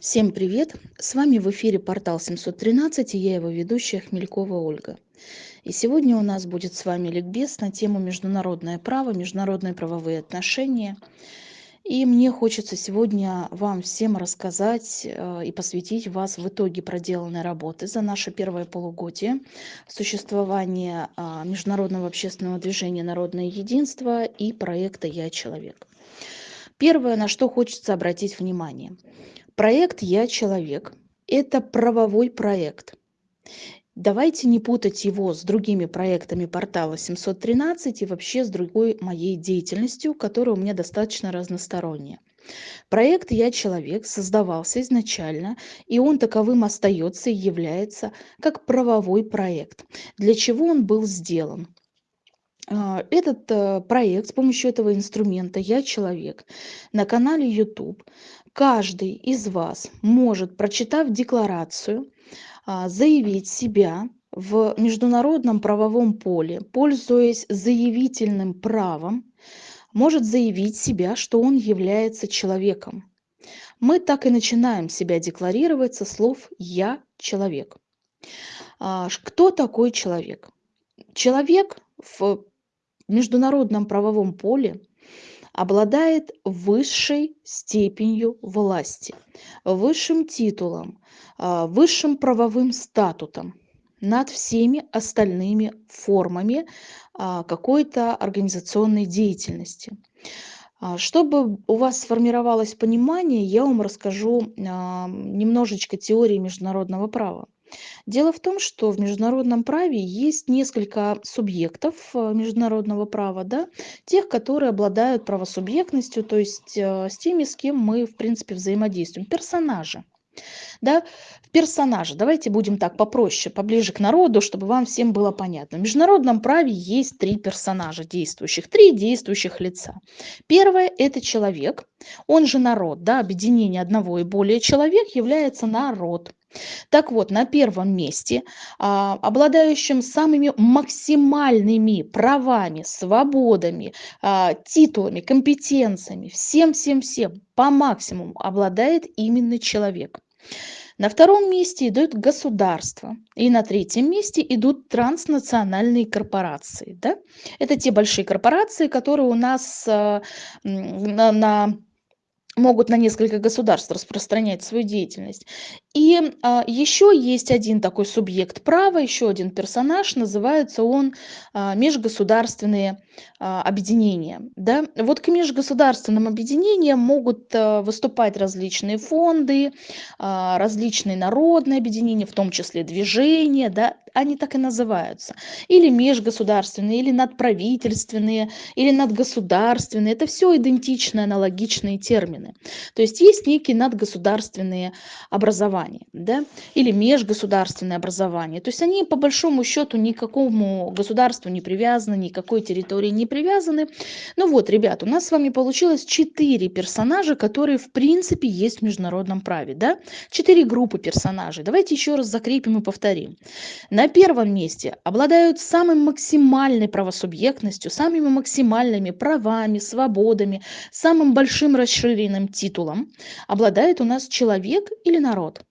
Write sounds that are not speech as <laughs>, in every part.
Всем привет! С вами в эфире портал 713 и я его ведущая Хмелькова Ольга. И сегодня у нас будет с вами ликбез на тему международное право, международные правовые отношения. И мне хочется сегодня вам всем рассказать э, и посвятить вас в итоге проделанной работы за наше первое полугодие существования а, Международного общественного движения «Народное единство» и проекта «Я человек». Первое, на что хочется обратить внимание – Проект «Я человек» – это правовой проект. Давайте не путать его с другими проектами портала 713 и вообще с другой моей деятельностью, которая у меня достаточно разносторонняя. Проект «Я человек» создавался изначально, и он таковым остается и является как правовой проект. Для чего он был сделан? А, этот э, проект с помощью этого инструмента «Я человек» на канале YouTube каждый из вас может, прочитав декларацию, а, заявить себя в международном правовом поле, пользуясь заявительным правом, может заявить себя, что он является человеком. Мы так и начинаем себя декларировать со слов «я человек». А, кто такой человек? Человек в международном правовом поле обладает высшей степенью власти, высшим титулом, а, высшим правовым статутом над всеми остальными формами а, какой-то организационной деятельности. А, чтобы у вас сформировалось понимание, я вам расскажу немножечко теории международного права. Дело в том, что в международном праве есть несколько субъектов э, международного права, да, тех, которые обладают правосубъектностью, то есть э, с теми, с кем мы, в принципе, взаимодействуем, персонажи. Да, персонажи. Давайте будем так попроще, поближе к народу, чтобы вам всем было понятно. В международном праве есть три персонажа действующих, три действующих лица. Первое – это человек, он же народ, да, объединение одного и более человек является народ. Так вот, на первом месте, а, обладающим самыми максимальными правами, свободами, а, титулами, компетенциями, всем-всем-всем по максимуму обладает именно человек. На втором месте идут государства. И на третьем месте идут транснациональные корпорации. Да? Это те большие корпорации, которые у нас а, на, на могут на несколько государств распространять свою деятельность. И а, еще есть один такой субъект права, еще один персонаж, называется он а, межгосударственные объединения. Да? Вот к межгосударственным объединениям могут а, выступать различные фонды, а, различные народные объединения, в том числе движения, да? они так и называются. Или межгосударственные, или надправительственные, или надгосударственные. Это все идентичные, аналогичные термины. То есть есть некие надгосударственные образования, да, или межгосударственные образования. То есть они по большому счету никакому государству не привязаны, никакой территории не привязаны. Ну вот, ребят, у нас с вами получилось четыре персонажа, которые в принципе есть в международном праве, да? Четыре группы персонажей. Давайте еще раз закрепим и повторим. На первом месте обладают самой максимальной правосубъектностью, самыми максимальными правами, свободами, самым большим расширенным титулом обладает у нас человек или народ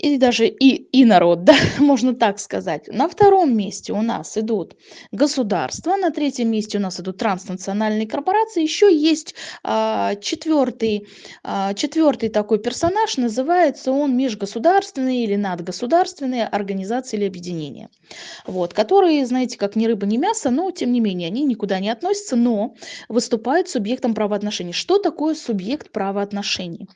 и даже и, и народ, <laughs> да, можно так сказать. На втором месте у нас идут государства, на третьем месте у нас идут транснациональные корпорации. Еще есть а, четвертый, а, четвертый такой персонаж, называется он межгосударственные или надгосударственные организации или объединения. Вот, которые, знаете, как ни рыба, ни мясо, но тем не менее они никуда не относятся, но выступают субъектом правоотношений. Что такое субъект правоотношений?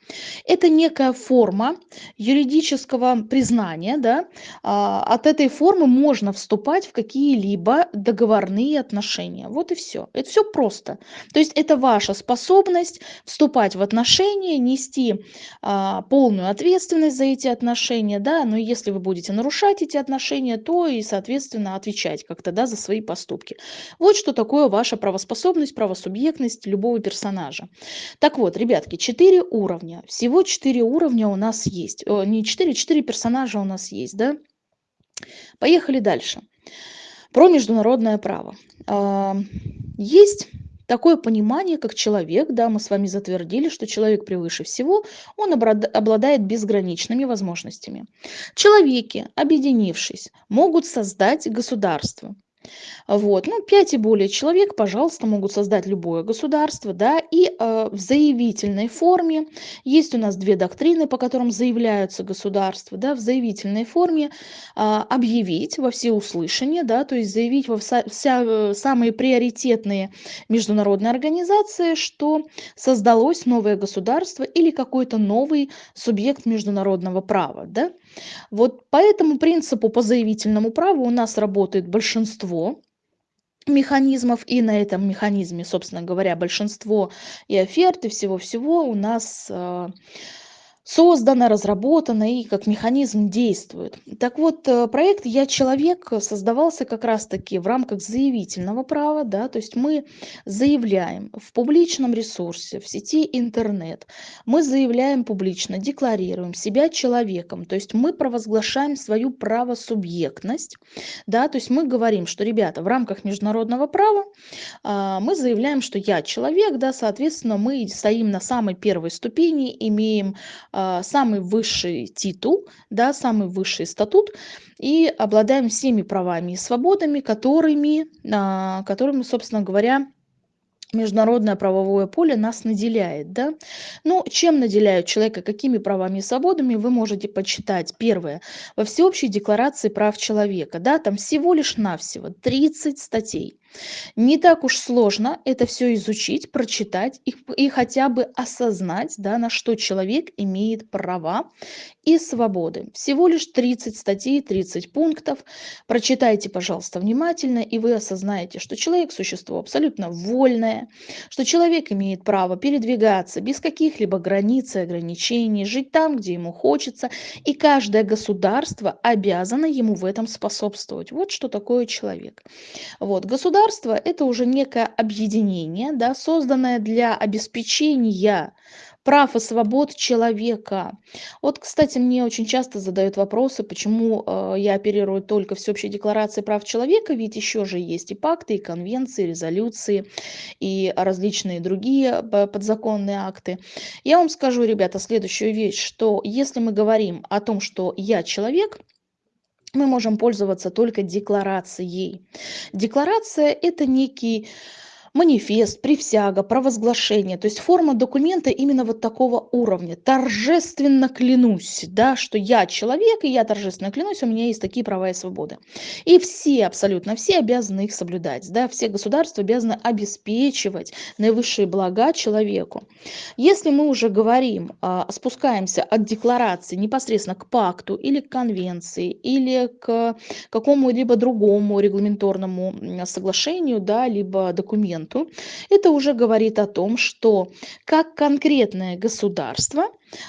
Это некая форма юридического юридического признания, да, а, от этой формы можно вступать в какие-либо договорные отношения. Вот и все. Это все просто. То есть это ваша способность вступать в отношения, нести а, полную ответственность за эти отношения, да, но если вы будете нарушать эти отношения, то и, соответственно, отвечать как-то, да, за свои поступки. Вот что такое ваша правоспособность, правосубъектность любого персонажа. Так вот, ребятки, четыре уровня. Всего четыре уровня у нас есть. О, не четыре, четыре персонажа у нас есть, да? Поехали дальше. Про международное право. А, есть такое понимание, как человек, да, мы с вами затвердили, что человек превыше всего, он обладает безграничными возможностями. Человеки, объединившись, могут создать государство. Вот. Ну, 5 и более человек, пожалуйста, могут создать любое государство, да, и э, в заявительной форме есть у нас две доктрины, по которым заявляются государства, да, в заявительной форме э, объявить во всеуслышание, да, то есть заявить во вся, вся, э, самые приоритетные международные организации, что создалось новое государство или какой-то новый субъект международного права, да. Вот по этому принципу, по заявительному праву у нас работает большинство механизмов, и на этом механизме, собственно говоря, большинство и оферт, всего-всего у нас создано, разработано и как механизм действует. Так вот, э, проект «Я человек» создавался как раз-таки в рамках заявительного права, да, то есть мы заявляем в публичном ресурсе, в сети интернет, мы заявляем публично, декларируем себя человеком, то есть мы провозглашаем свою правосубъектность, да, то есть мы говорим, что, ребята, в рамках международного права а, мы заявляем, что я человек, да, соответственно, мы стоим на самой первой ступени, имеем а, самый высший титул, да, самый высший статут и обладаем всеми правами и свободами, которыми, а, которыми собственно говоря, международное правовое поле нас наделяет. Да? Ну, чем наделяют человека, какими правами и свободами, вы можете почитать. Первое. Во Всеобщей декларации прав человека. Да, там всего лишь навсего 30 статей. Не так уж сложно это все изучить, прочитать и, и хотя бы осознать, да, на что человек имеет права и свободы. Всего лишь 30 статей, 30 пунктов. Прочитайте, пожалуйста, внимательно, и вы осознаете, что человек – существо абсолютно вольное, что человек имеет право передвигаться без каких-либо границ и ограничений, жить там, где ему хочется, и каждое государство обязано ему в этом способствовать. Вот что такое человек. Вот. Государство – это уже некое объединение, да, созданное для обеспечения прав и свобод человека. Вот, кстати, мне очень часто задают вопросы, почему э, я оперирую только всеобщей декларацией прав человека, ведь еще же есть и пакты, и конвенции, и резолюции, и различные другие э, подзаконные акты. Я вам скажу, ребята, следующую вещь, что если мы говорим о том, что я человек, мы можем пользоваться только декларацией. Декларация – это некий манифест, присяга, провозглашение, то есть форма документа именно вот такого уровня. Торжественно клянусь, да, что я человек, и я торжественно клянусь, у меня есть такие права и свободы. И все, абсолютно все обязаны их соблюдать, да, все государства обязаны обеспечивать наивысшие блага человеку. Если мы уже говорим, а, спускаемся от декларации непосредственно к пакту или к конвенции, или к какому-либо другому регламенторному соглашению, да, либо документу, это уже говорит о том, что как конкретное государство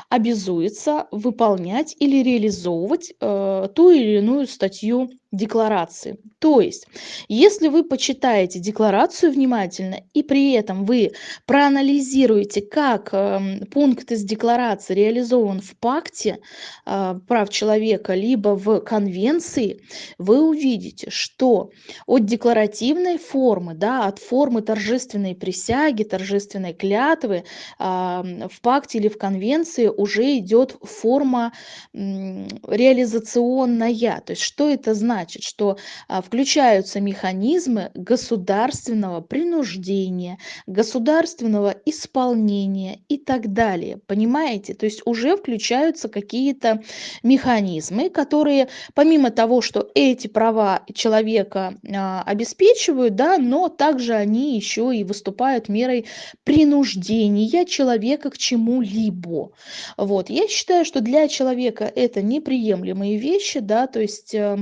обязуется выполнять или реализовывать э, ту или иную статью декларации. То есть, если вы почитаете декларацию внимательно и при этом вы проанализируете, как э, пункт из декларации реализован в пакте э, прав человека, либо в конвенции, вы увидите, что от декларативной формы, да, от формы торжественной присяги, торжественной клятвы э, в пакте или в конвенции уже идет форма реализационная. То есть, что это значит? Что а, включаются механизмы государственного принуждения, государственного исполнения и так далее. Понимаете? То есть уже включаются какие-то механизмы, которые помимо того, что эти права человека а, обеспечивают, да, но также они еще и выступают мерой принуждения человека к чему-либо. Вот. Я считаю, что для человека это неприемлемые вещи, да, то есть э,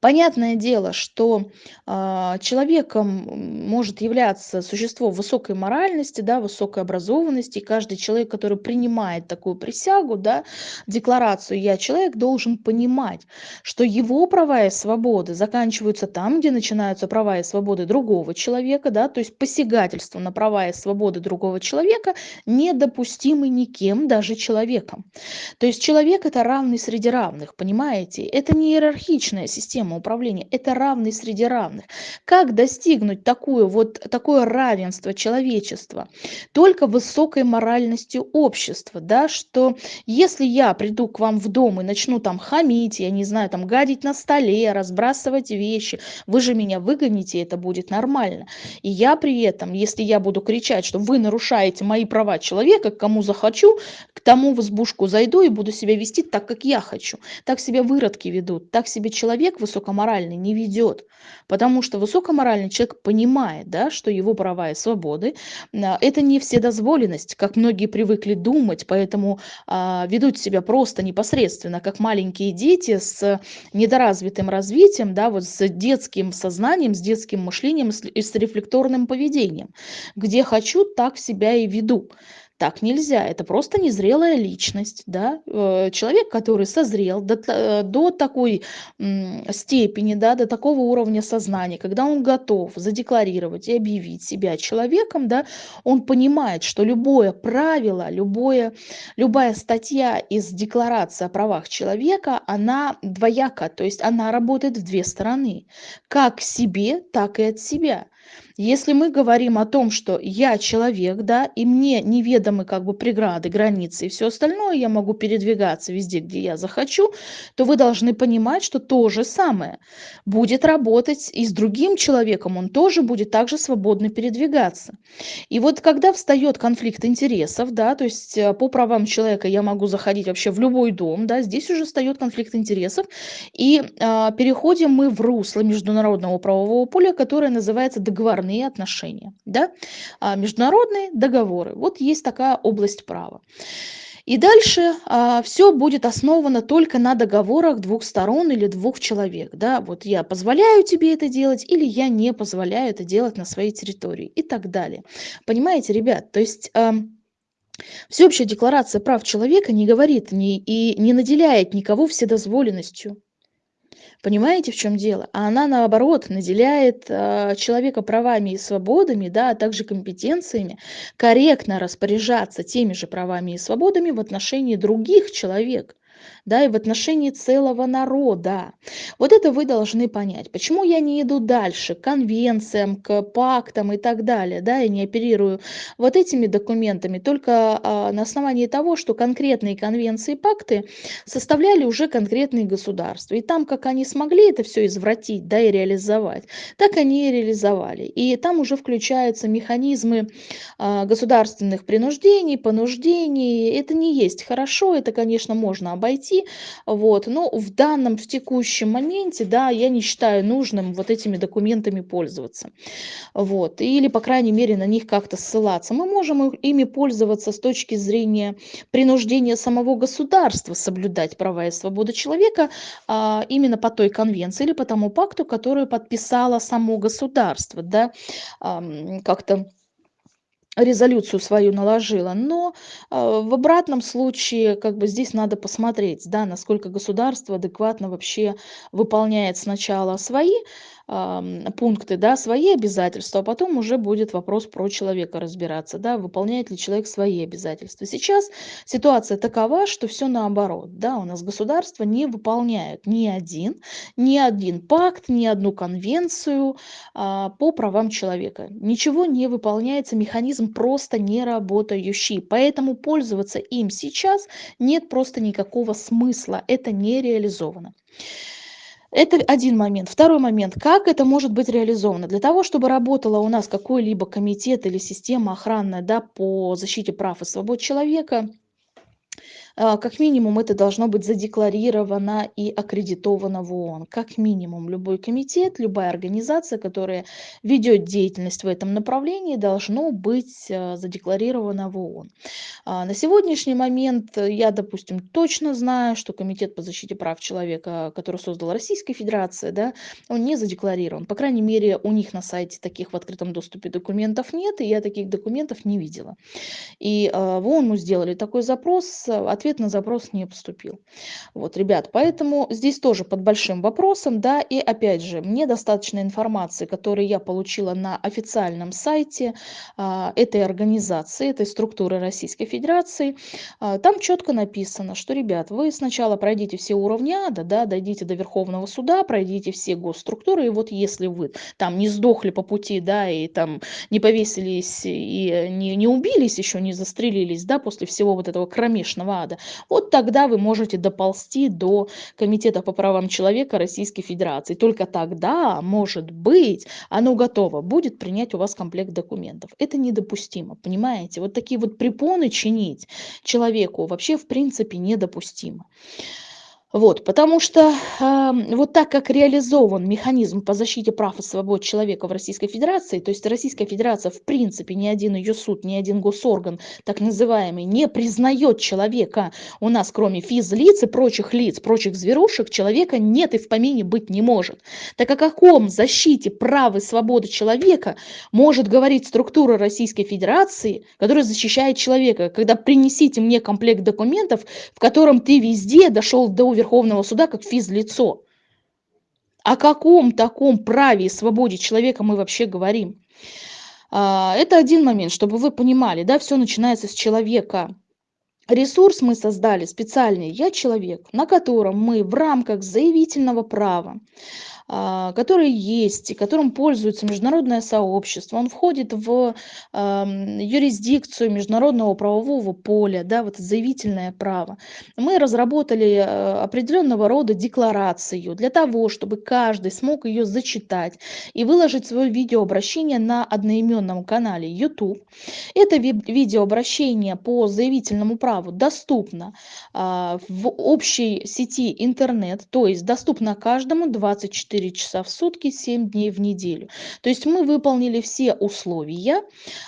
Понятное дело, что а, человеком может являться существо высокой моральности, да, высокой образованности. И каждый человек, который принимает такую присягу, да, декларацию «я человек», должен понимать, что его права и свободы заканчиваются там, где начинаются права и свободы другого человека, да, то есть посягательство на права и свободы другого человека недопустимы никем, даже человеком. То есть человек – это равный среди равных, понимаете? Это не иерархичная система управления. Это равный среди равных. Как достигнуть такую, вот, такое равенство человечества? Только высокой моральностью общества, да, что если я приду к вам в дом и начну там хамить, я не знаю, там гадить на столе, разбрасывать вещи, вы же меня выгоните, это будет нормально. И я при этом, если я буду кричать, что вы нарушаете мои права человека, к кому захочу, к тому в избушку зайду и буду себя вести так, как я хочу. Так себя выродки ведут, так себе человек высокоморальный не ведет. Потому что высокоморальный человек понимает, да, что его права и свободы а, – это не вседозволенность, как многие привыкли думать, поэтому а, ведут себя просто непосредственно, как маленькие дети с недоразвитым развитием, да, вот с детским сознанием, с детским мышлением и с рефлекторным поведением. Где хочу, так себя и веду. Так нельзя, это просто незрелая личность, да, э, человек, который созрел до, э, до такой степени, да, до такого уровня сознания, когда он готов задекларировать и объявить себя человеком, да, он понимает, что любое правило, любое, любая статья из декларации о правах человека, она двояка, то есть она работает в две стороны, как себе, так и от себя. Если мы говорим о том, что я человек, да, и мне неведомы как бы преграды, границы и все остальное, я могу передвигаться везде, где я захочу, то вы должны понимать, что то же самое будет работать и с другим человеком, он тоже будет также свободно передвигаться. И вот когда встает конфликт интересов, да, то есть э, по правам человека я могу заходить вообще в любой дом, да, здесь уже встает конфликт интересов, и э, переходим мы в русло международного правового поля, которое называется договор договорные отношения, да? а, международные договоры. Вот есть такая область права. И дальше а, все будет основано только на договорах двух сторон или двух человек. Да? Вот я позволяю тебе это делать или я не позволяю это делать на своей территории и так далее. Понимаете, ребят? То есть... А, Всеобщая декларация прав человека не говорит ни, и не наделяет никого вседозволенностью. Понимаете, в чем дело? А она, наоборот, наделяет э, человека правами и свободами, да, а также компетенциями корректно распоряжаться теми же правами и свободами в отношении других человек да, и в отношении целого народа. Вот это вы должны понять. Почему я не иду дальше, к конвенциям, к пактам и так далее, да, и не оперирую вот этими документами только а, на основании того, что конкретные конвенции и пакты составляли уже конкретные государства. И там, как они смогли это все извратить, да, и реализовать, так они и реализовали. И там уже включаются механизмы а, государственных принуждений, понуждений. Это не есть хорошо, это, конечно, можно обойти, найти. Вот. Но в данном, в текущем моменте, да, я не считаю нужным вот этими документами пользоваться. Вот. Или, по крайней мере, на них как-то ссылаться. Мы можем ими пользоваться с точки зрения принуждения самого государства соблюдать права и свободы человека а, именно по той конвенции или по тому пакту, который подписало само государство. Да, а, как-то резолюцию свою наложила. Но э, в обратном случае, как бы здесь надо посмотреть, да, насколько государство адекватно вообще выполняет сначала свои пункты, да, свои обязательства, а потом уже будет вопрос про человека разбираться, да, выполняет ли человек свои обязательства. Сейчас ситуация такова, что все наоборот, да, у нас государство не выполняет ни один, ни один пакт, ни одну конвенцию а, по правам человека. Ничего не выполняется, механизм просто не работающий, поэтому пользоваться им сейчас нет просто никакого смысла, это не реализовано. Это один момент. Второй момент. Как это может быть реализовано? Для того, чтобы работала у нас какой-либо комитет или система охранная да, по защите прав и свобод человека, как минимум это должно быть задекларировано и аккредитовано в ООН. Как минимум любой комитет, любая организация, которая ведет деятельность в этом направлении, должно быть а, задекларировано в ООН. А, на сегодняшний момент я, допустим, точно знаю, что Комитет по защите прав человека, который создала Российская Федерация, да, он не задекларирован. По крайней мере, у них на сайте таких в открытом доступе документов нет, и я таких документов не видела. И в ООН мы сделали такой запрос, от ответ на запрос не поступил. Вот, ребят, поэтому здесь тоже под большим вопросом, да, и опять же, мне достаточно информации, которую я получила на официальном сайте а, этой организации, этой структуры Российской Федерации. А, там четко написано, что, ребят, вы сначала пройдите все уровни ада, да, дойдите до Верховного суда, пройдите все госструктуры, и вот если вы там не сдохли по пути, да, и там не повесились и не, не убились еще, не застрелились, да, после всего вот этого кромешного ада, вот тогда вы можете доползти до Комитета по правам человека Российской Федерации. Только тогда, может быть, оно готово будет принять у вас комплект документов. Это недопустимо, понимаете? Вот такие вот препоны чинить человеку вообще в принципе недопустимо. Вот, потому что э, вот так как реализован механизм по защите прав и свобод человека в Российской Федерации, то есть Российская Федерация в принципе, ни один ее суд, ни один госорган, так называемый, не признает человека у нас, кроме физлиц и прочих лиц, прочих зверушек, человека нет и в помине быть не может. Так о каком защите прав и свободы человека может говорить структура Российской Федерации, которая защищает человека, когда принесите мне комплект документов, в котором ты везде дошел до Верховного суда как физлицо. О каком таком праве и свободе человека мы вообще говорим? А, это один момент, чтобы вы понимали, да, все начинается с человека. Ресурс мы создали специальный «Я человек», на котором мы в рамках заявительного права который есть и которым пользуется международное сообщество. Он входит в юрисдикцию международного правового поля, да, вот заявительное право. Мы разработали э, определенного рода декларацию для того, чтобы каждый смог ее зачитать и выложить свое видеообращение на одноименном канале YouTube. Это видеообращение по заявительному праву доступно а, в общей сети интернет, то есть доступно каждому 24 24 часа в сутки, 7 дней в неделю. То есть мы выполнили все условия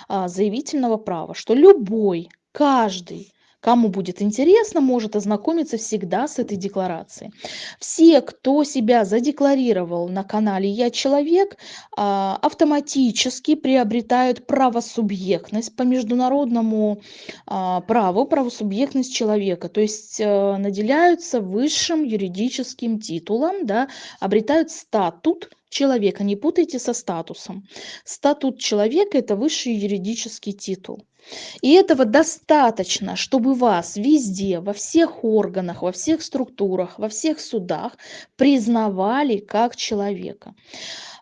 а, заявительного права, что любой, каждый Кому будет интересно, может ознакомиться всегда с этой декларацией. Все, кто себя задекларировал на канале «Я человек», а, автоматически приобретают правосубъектность по международному а, праву, правосубъектность человека. То есть э, наделяются высшим юридическим титулом, да, обретают статут человека. Не путайте со статусом. Статут человека – это высший юридический титул. И этого достаточно, чтобы вас везде, во всех органах, во всех структурах, во всех судах признавали как человека.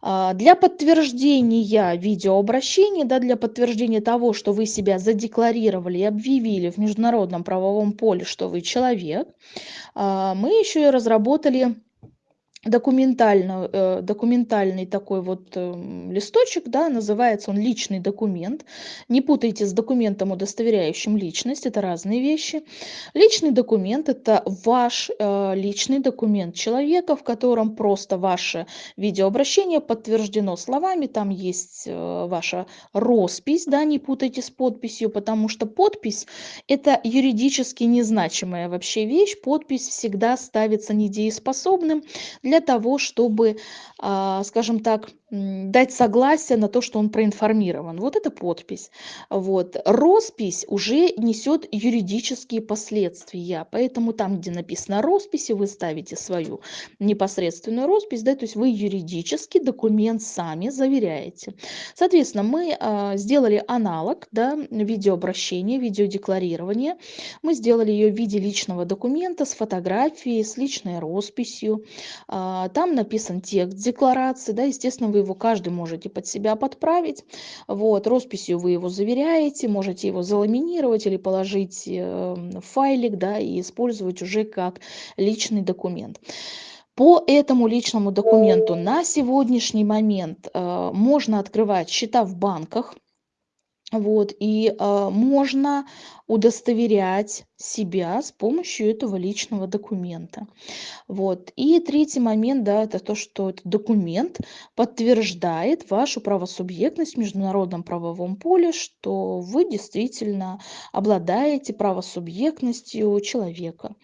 А, для подтверждения видеообращения, да, для подтверждения того, что вы себя задекларировали и объявили в международном правовом поле, что вы человек, а, мы еще и разработали документально, э, документальный такой вот э, листочек, да, называется он личный документ. Не путайте с документом, удостоверяющим личность, это разные вещи. Личный документ – это ваш э, личный документ человека, в котором просто ваше видеообращение подтверждено словами, там есть э, ваша роспись, да, не путайте с подписью, потому что подпись – это юридически незначимая вообще вещь, подпись всегда ставится недееспособным для для того, чтобы, а, скажем так, дать согласие на то, что он проинформирован. Вот это подпись. Вот. Роспись уже несет юридические последствия, поэтому там, где написано росписи, вы ставите свою непосредственную роспись, да, то есть вы юридически документ сами заверяете. Соответственно, мы а, сделали аналог, да, видеообращения, видеодекларирования. Мы сделали ее в виде личного документа с фотографией, с личной росписью. А, там написан текст декларации, да, естественно, вы его каждый можете под себя подправить. Вот, росписью вы его заверяете, можете его заламинировать или положить э, в файлик, да, и использовать уже как личный документ. По этому личному документу на сегодняшний момент э, можно открывать счета в банках, вот, и э, можно удостоверять себя с помощью этого личного документа. Вот. И третий момент, да, это то, что этот документ подтверждает вашу правосубъектность в международном правовом поле, что вы действительно обладаете правосубъектностью человека.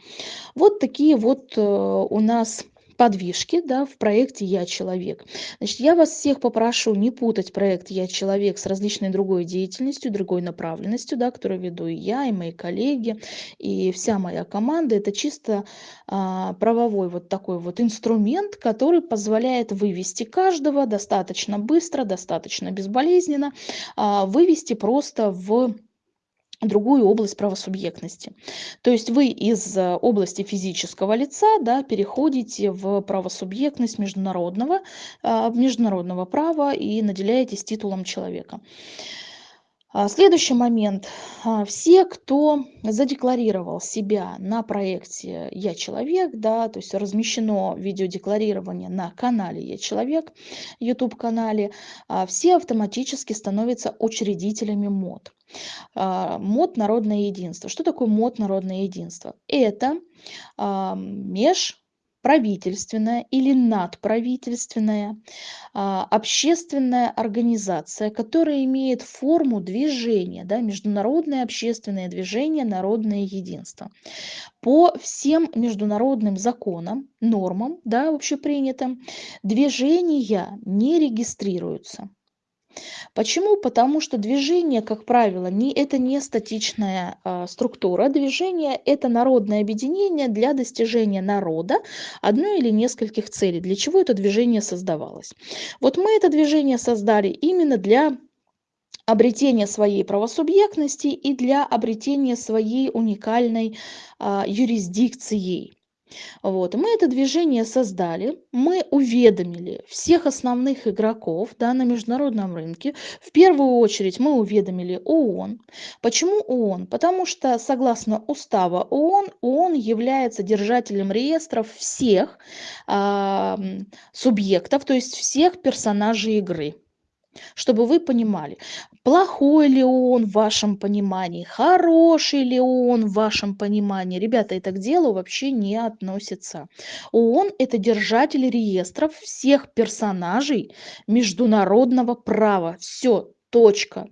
Вот такие вот э, у нас подвижки да, в проекте «Я человек». Значит, я вас всех попрошу не путать проект «Я человек» с различной другой деятельностью, другой направленностью, да, которую веду и я, и мои коллеги, и вся моя команда. Это чисто а, правовой вот такой вот инструмент, который позволяет вывести каждого достаточно быстро, достаточно безболезненно, а, вывести просто в другую область правосубъектности. То есть вы из э, области физического лица да, переходите в правосубъектность международного, а, международного права и наделяетесь титулом человека. А, следующий момент. А, все, кто задекларировал себя на проекте «Я человек», да, то есть размещено видеодекларирование на канале «Я человек», YouTube-канале, все автоматически становятся учредителями МОД. А, мод народное единство. Что такое мод народное единство? Это а, межправительственная или надправительственная а, общественная организация, которая имеет форму движения, да, международное общественное движение «Народное единство». По всем международным законам, нормам, да, общепринятым, движения не регистрируются. Почему? Потому что движение, как правило, не, это не статичная а, структура. Движение – это народное объединение для достижения народа одной или нескольких целей. Для чего это движение создавалось? Вот мы это движение создали именно для обретения своей правосубъектности и для обретения своей уникальной а, юрисдикции. Вот. Мы это движение создали, мы уведомили всех основных игроков да, на международном рынке. В первую очередь мы уведомили ООН. Почему ООН? Потому что согласно устава ООН, ООН является держателем реестров всех э, субъектов, то есть всех персонажей игры чтобы вы понимали, плохой ли он в вашем понимании, хороший ли он в вашем понимании. Ребята, это к делу вообще не относится. ООН – это держатель реестров всех персонажей международного права. Все, точка.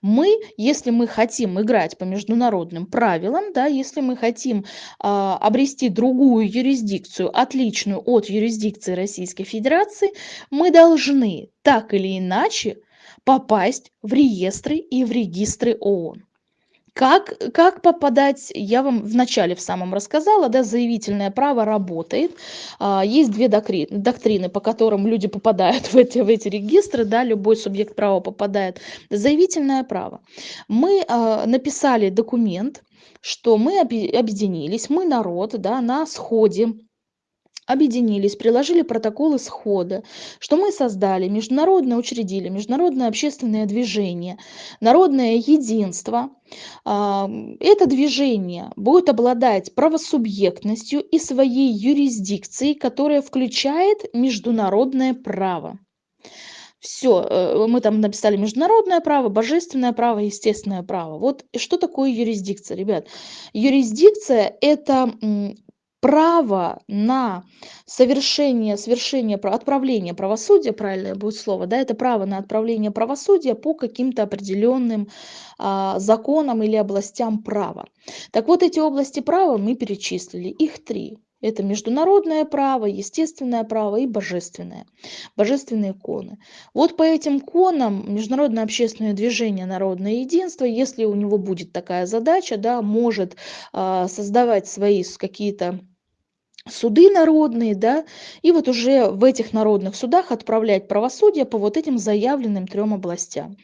Мы, если мы хотим играть по международным правилам, да, если мы хотим а, обрести другую юрисдикцию, отличную от юрисдикции Российской Федерации, мы должны так или иначе попасть в реестры и в регистры ООН. Как, как попадать, я вам вначале в самом рассказала, да, заявительное право работает. А, есть две доктрины, по которым люди попадают <laughs> в эти, в эти регистры, да, любой субъект права попадает. Заявительное право. Мы а, написали документ, что мы объединились, мы народ, да, на сходе объединились, приложили протоколы схода, что мы создали международное, учредили международное общественное движение, народное единство. А, это движение будет обладать правосубъектностью и своей юрисдикцией, которая включает международное право. Все, э, мы там написали международное право, божественное право, естественное право. Вот что такое юрисдикция, ребят? Юрисдикция – это право на совершение, совершение, отправление правосудия, правильное будет слово, да, это право на отправление правосудия по каким-то определенным а, законам или областям права. Так вот, эти области права мы перечислили, их три. Это международное право, естественное право и божественное, божественные коны. Вот по этим конам Международное общественное движение «Народное единство», если у него будет такая задача, да, может а, создавать свои какие-то суды народные, да, и вот уже в этих народных судах отправлять правосудие по вот этим заявленным трем областям.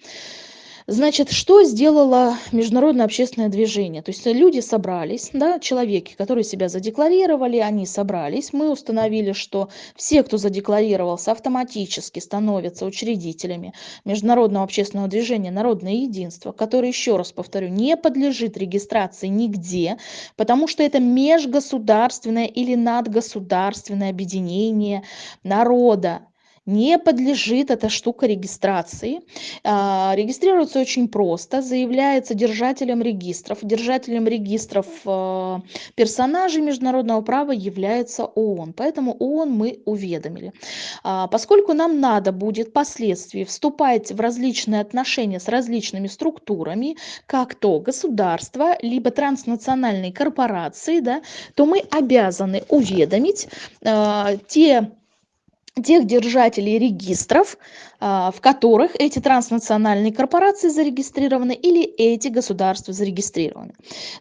Значит, что сделало международное общественное движение? То есть люди собрались, да, человеки, которые себя задекларировали, они собрались. Мы установили, что все, кто задекларировался, автоматически становятся учредителями международного общественного движения «Народное единство», которое, еще раз повторю, не подлежит регистрации нигде, потому что это межгосударственное или надгосударственное объединение народа, не подлежит эта штука регистрации. А, регистрируется очень просто, заявляется держателем регистров. Держателем регистров а, персонажей международного права является ООН, поэтому ООН мы уведомили. А, поскольку нам надо будет впоследствии вступать в различные отношения с различными структурами, как то государство, либо транснациональные корпорации, да, то мы обязаны уведомить те тех держателей регистров, в которых эти транснациональные корпорации зарегистрированы или эти государства зарегистрированы.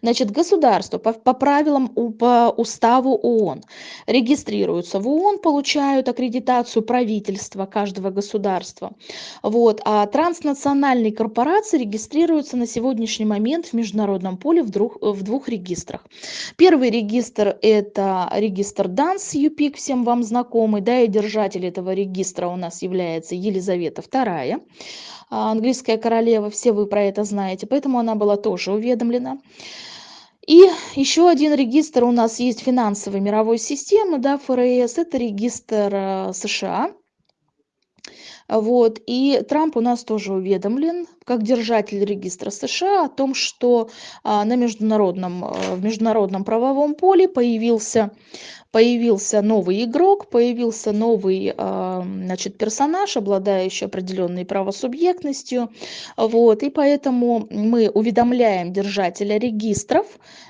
Значит, государства по, по правилам, по уставу ООН регистрируются в ООН, получают аккредитацию правительства каждого государства. Вот, а транснациональные корпорации регистрируются на сегодняшний момент в международном поле в двух, в двух регистрах. Первый регистр – это регистр ДАНС, ЮПИК, всем вам знакомый, да, и держатель этого регистра у нас является Елизавета Елизавета II, а, английская королева, все вы про это знаете, поэтому она была тоже уведомлена. И еще один регистр у нас есть финансовой мировой системы, да, ФРС, это регистр э, США. Вот, и Трамп у нас тоже уведомлен, как держатель регистра США, о том, что а, на международном, э, в международном правовом поле появился появился новый игрок, появился новый а, значит, персонаж, обладающий определенной правосубъектностью. Вот, и поэтому мы уведомляем держателя регистров,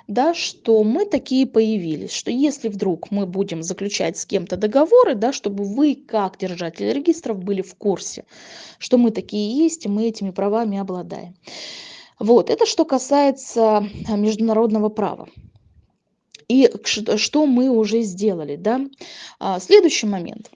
да, что мы такие появились, что если вдруг мы будем заключать с кем-то договоры, да, чтобы вы, как держатель регистров, были в курсе, что мы такие есть, и мы этими правами обладаем. Вот, это что касается международного права. И что мы уже сделали, да? А, следующий момент.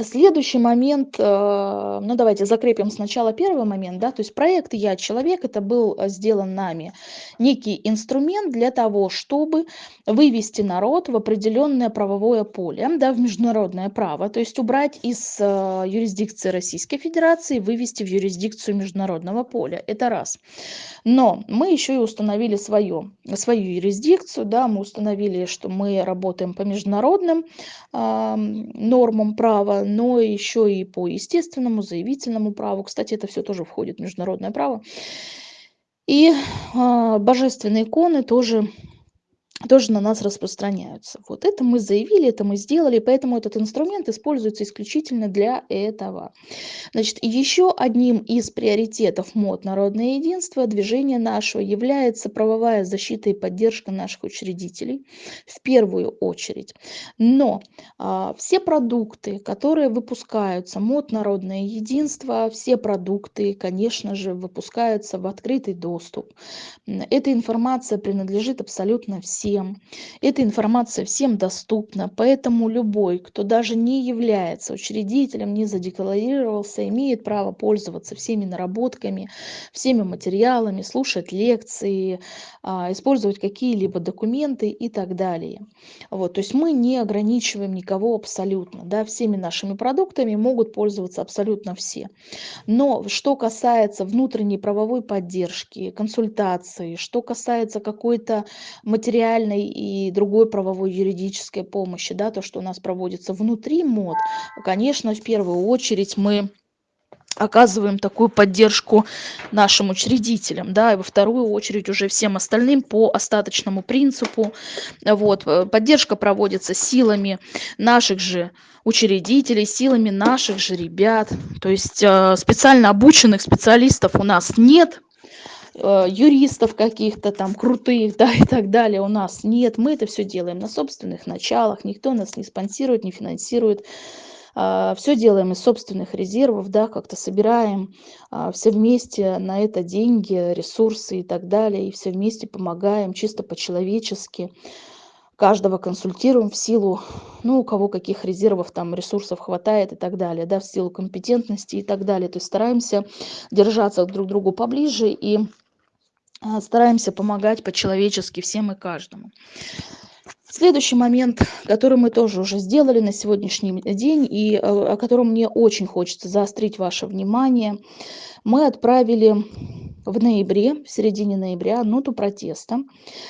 Следующий момент, э, ну давайте закрепим сначала первый момент, да, то есть проект «Я человек» это был э, сделан нами некий инструмент для того, чтобы вывести народ в определенное правовое поле, да, в международное право, то есть убрать из э, юрисдикции Российской Федерации, вывести в юрисдикцию международного поля, это раз. Но мы еще и установили свое, свою юрисдикцию, да, мы установили, что мы работаем по международным э, нормам права, но еще и по естественному, заявительному праву. Кстати, это все тоже входит в международное право. И э, божественные иконы тоже тоже на нас распространяются. Вот это мы заявили, это мы сделали, поэтому этот инструмент используется исключительно для этого. Значит, еще одним из приоритетов МОД «Народное единство» движения нашего является правовая защита и поддержка наших учредителей в первую очередь. Но а, все продукты, которые выпускаются, МОД «Народное единство», все продукты, конечно же, выпускаются в открытый доступ. Эта информация принадлежит абсолютно всем всем. Эта информация всем доступна, поэтому любой, кто даже не является учредителем, не задекларировался, имеет право пользоваться всеми наработками, всеми материалами, слушать лекции, а, использовать какие-либо документы и так далее. Вот, то есть мы не ограничиваем никого абсолютно. Да, всеми нашими продуктами могут пользоваться абсолютно все. Но что касается внутренней правовой поддержки, консультации, что касается какой-то материальной материальной и другой правовой юридической помощи, да, то, что у нас проводится внутри МОД, конечно, в первую очередь мы оказываем такую поддержку нашим учредителям, да, и во вторую очередь уже всем остальным по остаточному принципу. Вот, э, поддержка проводится силами наших же учредителей, силами наших же ребят. То есть э, специально обученных специалистов у нас нет, юристов каких-то там крутых, <laughs> да, и так далее у нас нет. Мы это все делаем на собственных началах, никто нас не спонсирует, не финансирует. А, все делаем из собственных резервов, да, как-то собираем а, все вместе на это деньги, ресурсы и так далее, и все вместе помогаем чисто по-человечески каждого консультируем в силу, ну, у кого каких резервов, там, ресурсов хватает и так далее, да, в силу компетентности и так далее. То есть стараемся держаться друг к другу поближе и стараемся помогать по-человечески всем и каждому. Следующий момент, который мы тоже уже сделали на сегодняшний день и э, о котором мне очень хочется заострить ваше внимание, мы отправили в ноябре, в середине ноября, ноту протеста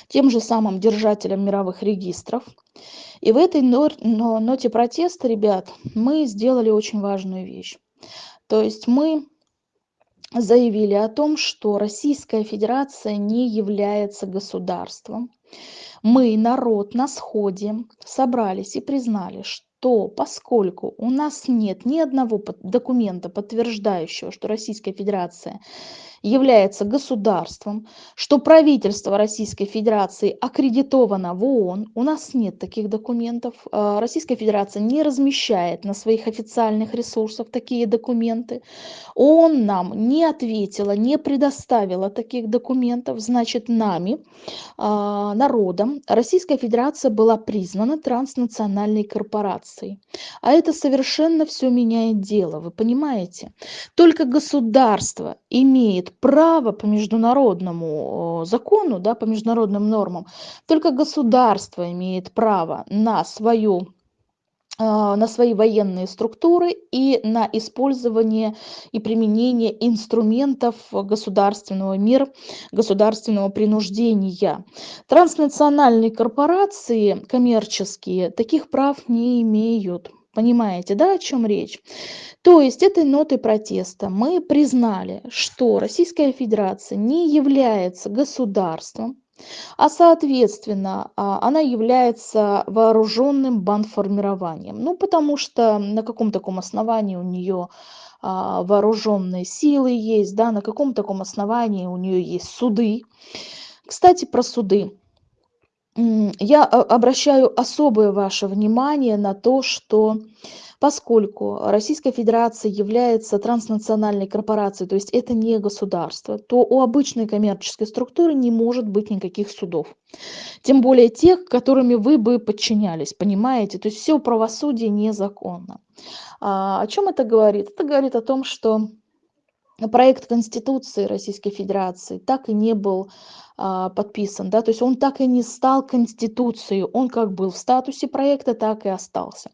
тем же самым держателям мировых регистров. И в этой ноте протеста, ребят, мы сделали очень важную вещь. То есть мы заявили о том, что Российская Федерация не является государством. Мы, народ, на сходе собрались и признали, что поскольку у нас нет ни одного документа, подтверждающего, что Российская Федерация является государством, что правительство Российской Федерации аккредитовано в ООН. У нас нет таких документов. А, Российская Федерация не размещает на своих официальных ресурсах такие документы. ООН нам не ответила, не предоставила таких документов. Значит, нами, а, народом, Российская Федерация была признана транснациональной корпорацией. А это совершенно все меняет дело, вы понимаете? Только государство имеет право по международному закону, да, по международным нормам, только государство имеет право на свою а, на свои военные структуры и на использование и применение инструментов государственного мира, государственного принуждения. Транснациональные корпорации коммерческие таких прав не имеют. Понимаете, да, о чем речь? То есть этой нотой протеста мы признали, что Российская Федерация не является государством, а соответственно а, она является вооруженным бандформированием. Ну, потому что на каком таком основании у нее а, вооруженные силы есть, да, на каком таком основании у нее есть суды. Кстати, про суды. Я а, обращаю особое ваше внимание на то, что поскольку Российская Федерация является транснациональной корпорацией, то есть это не государство, то у обычной коммерческой структуры не может быть никаких судов. Тем более тех, которыми вы бы подчинялись, понимаете? То есть все правосудие незаконно. А, о чем это говорит? Это говорит о том, что проект Конституции Российской Федерации так и не был а, подписан, да, то есть он так и не стал Конституцией, он как был в статусе проекта, так и остался.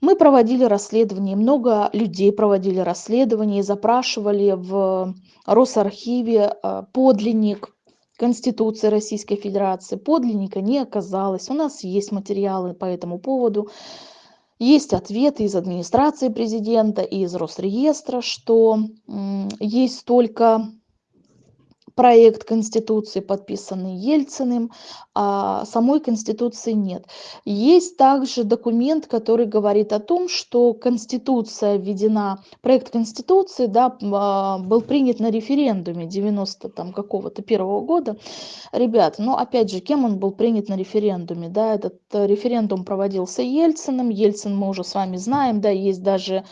Мы проводили расследование, много людей проводили расследование, запрашивали в Росархиве а, подлинник Конституции Российской Федерации. Подлинника не оказалось. У нас есть материалы по этому поводу. Есть ответы из администрации президента и из Росреестра, что есть только проект Конституции, подписанный Ельциным, а самой Конституции нет. Есть также документ, который говорит о том, что Конституция введена, проект Конституции да, а, был принят на референдуме 90 там какого-то первого года. Ребят, ну опять же, кем он был принят на референдуме? Да, этот э, референдум проводился Ельциным, Ельцин мы уже с вами знаем, да, есть даже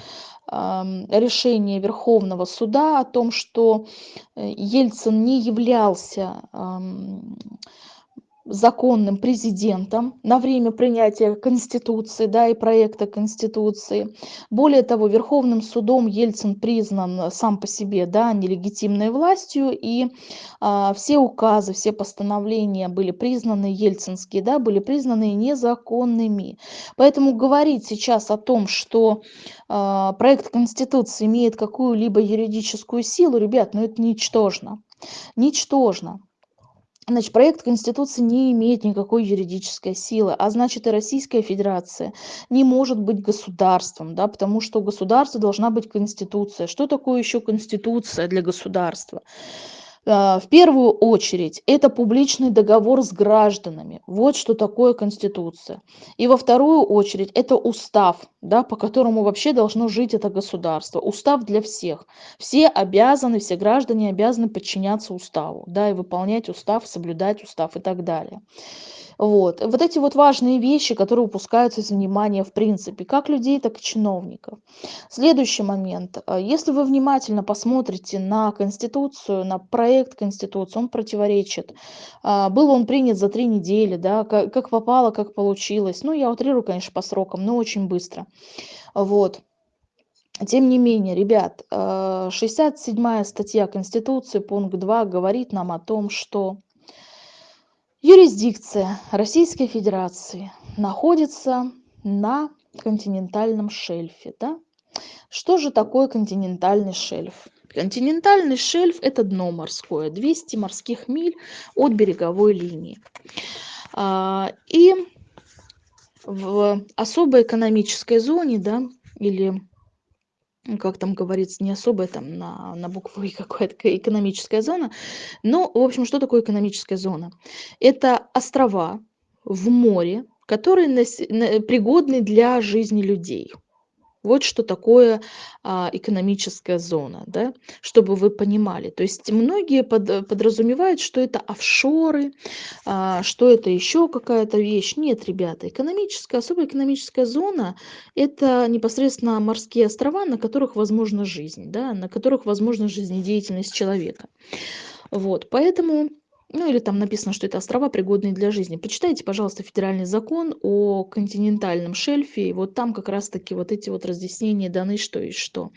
решение Верховного суда о том, что э, Ельцин не являлся законным президентом на время принятия Конституции да, и проекта Конституции. Более того, Верховным судом Ельцин признан сам по себе да, нелегитимной властью, и а, все указы, все постановления были признаны ельцинские, да, были признаны незаконными. Поэтому говорить сейчас о том, что а, проект Конституции имеет какую-либо юридическую силу, ребят, ну это ничтожно. Ничтожно. Значит, проект Конституции не имеет никакой юридической силы, а значит и Российская Федерация не может быть государством, да, потому что у государства должна быть Конституция. Что такое еще Конституция для государства? А, в первую очередь это публичный договор с гражданами. Вот что такое Конституция. И во вторую очередь это устав, да, по которому вообще должно жить это государство. Устав для всех. Все обязаны, все граждане обязаны подчиняться уставу, да, и выполнять устав, соблюдать устав и так далее. Вот. Вот эти вот важные вещи, которые упускаются из внимания в принципе, как людей, так и чиновников. Следующий момент. А, если вы внимательно посмотрите на Конституцию, на проект Конституции, он противоречит. А, был он принят за три недели, да, как, попало, как получилось. Ну, я утрирую, конечно, по срокам, но очень быстро. Вот. Тем не менее, ребят, 67 а, статья Конституции, пункт 2, говорит нам о том, что Юрисдикция Российской Федерации находится на континентальном шельфе. Да? Что же такое континентальный шельф? Континентальный шельф – это дно морское, 200 морских миль от береговой линии. А, и в особой экономической зоне, да, или как там говорится, не особая там на, на букву И <laughs> какая-то экономическая зона. Но, в общем, что такое экономическая зона? Это острова в море, которые пригодны для жизни людей. Вот что такое а, экономическая зона, да, чтобы вы понимали. То есть многие под, подразумевают, что это офшоры, а, что это еще какая-то вещь. Нет, ребята, экономическая, особая экономическая зона – это непосредственно морские острова, на которых возможна жизнь, да, на которых возможна жизнедеятельность человека. Вот, поэтому ну или там написано, что это острова, пригодные для жизни. Почитайте, пожалуйста, федеральный закон о континентальном шельфе, и вот там как раз-таки вот эти вот разъяснения даны, что и что.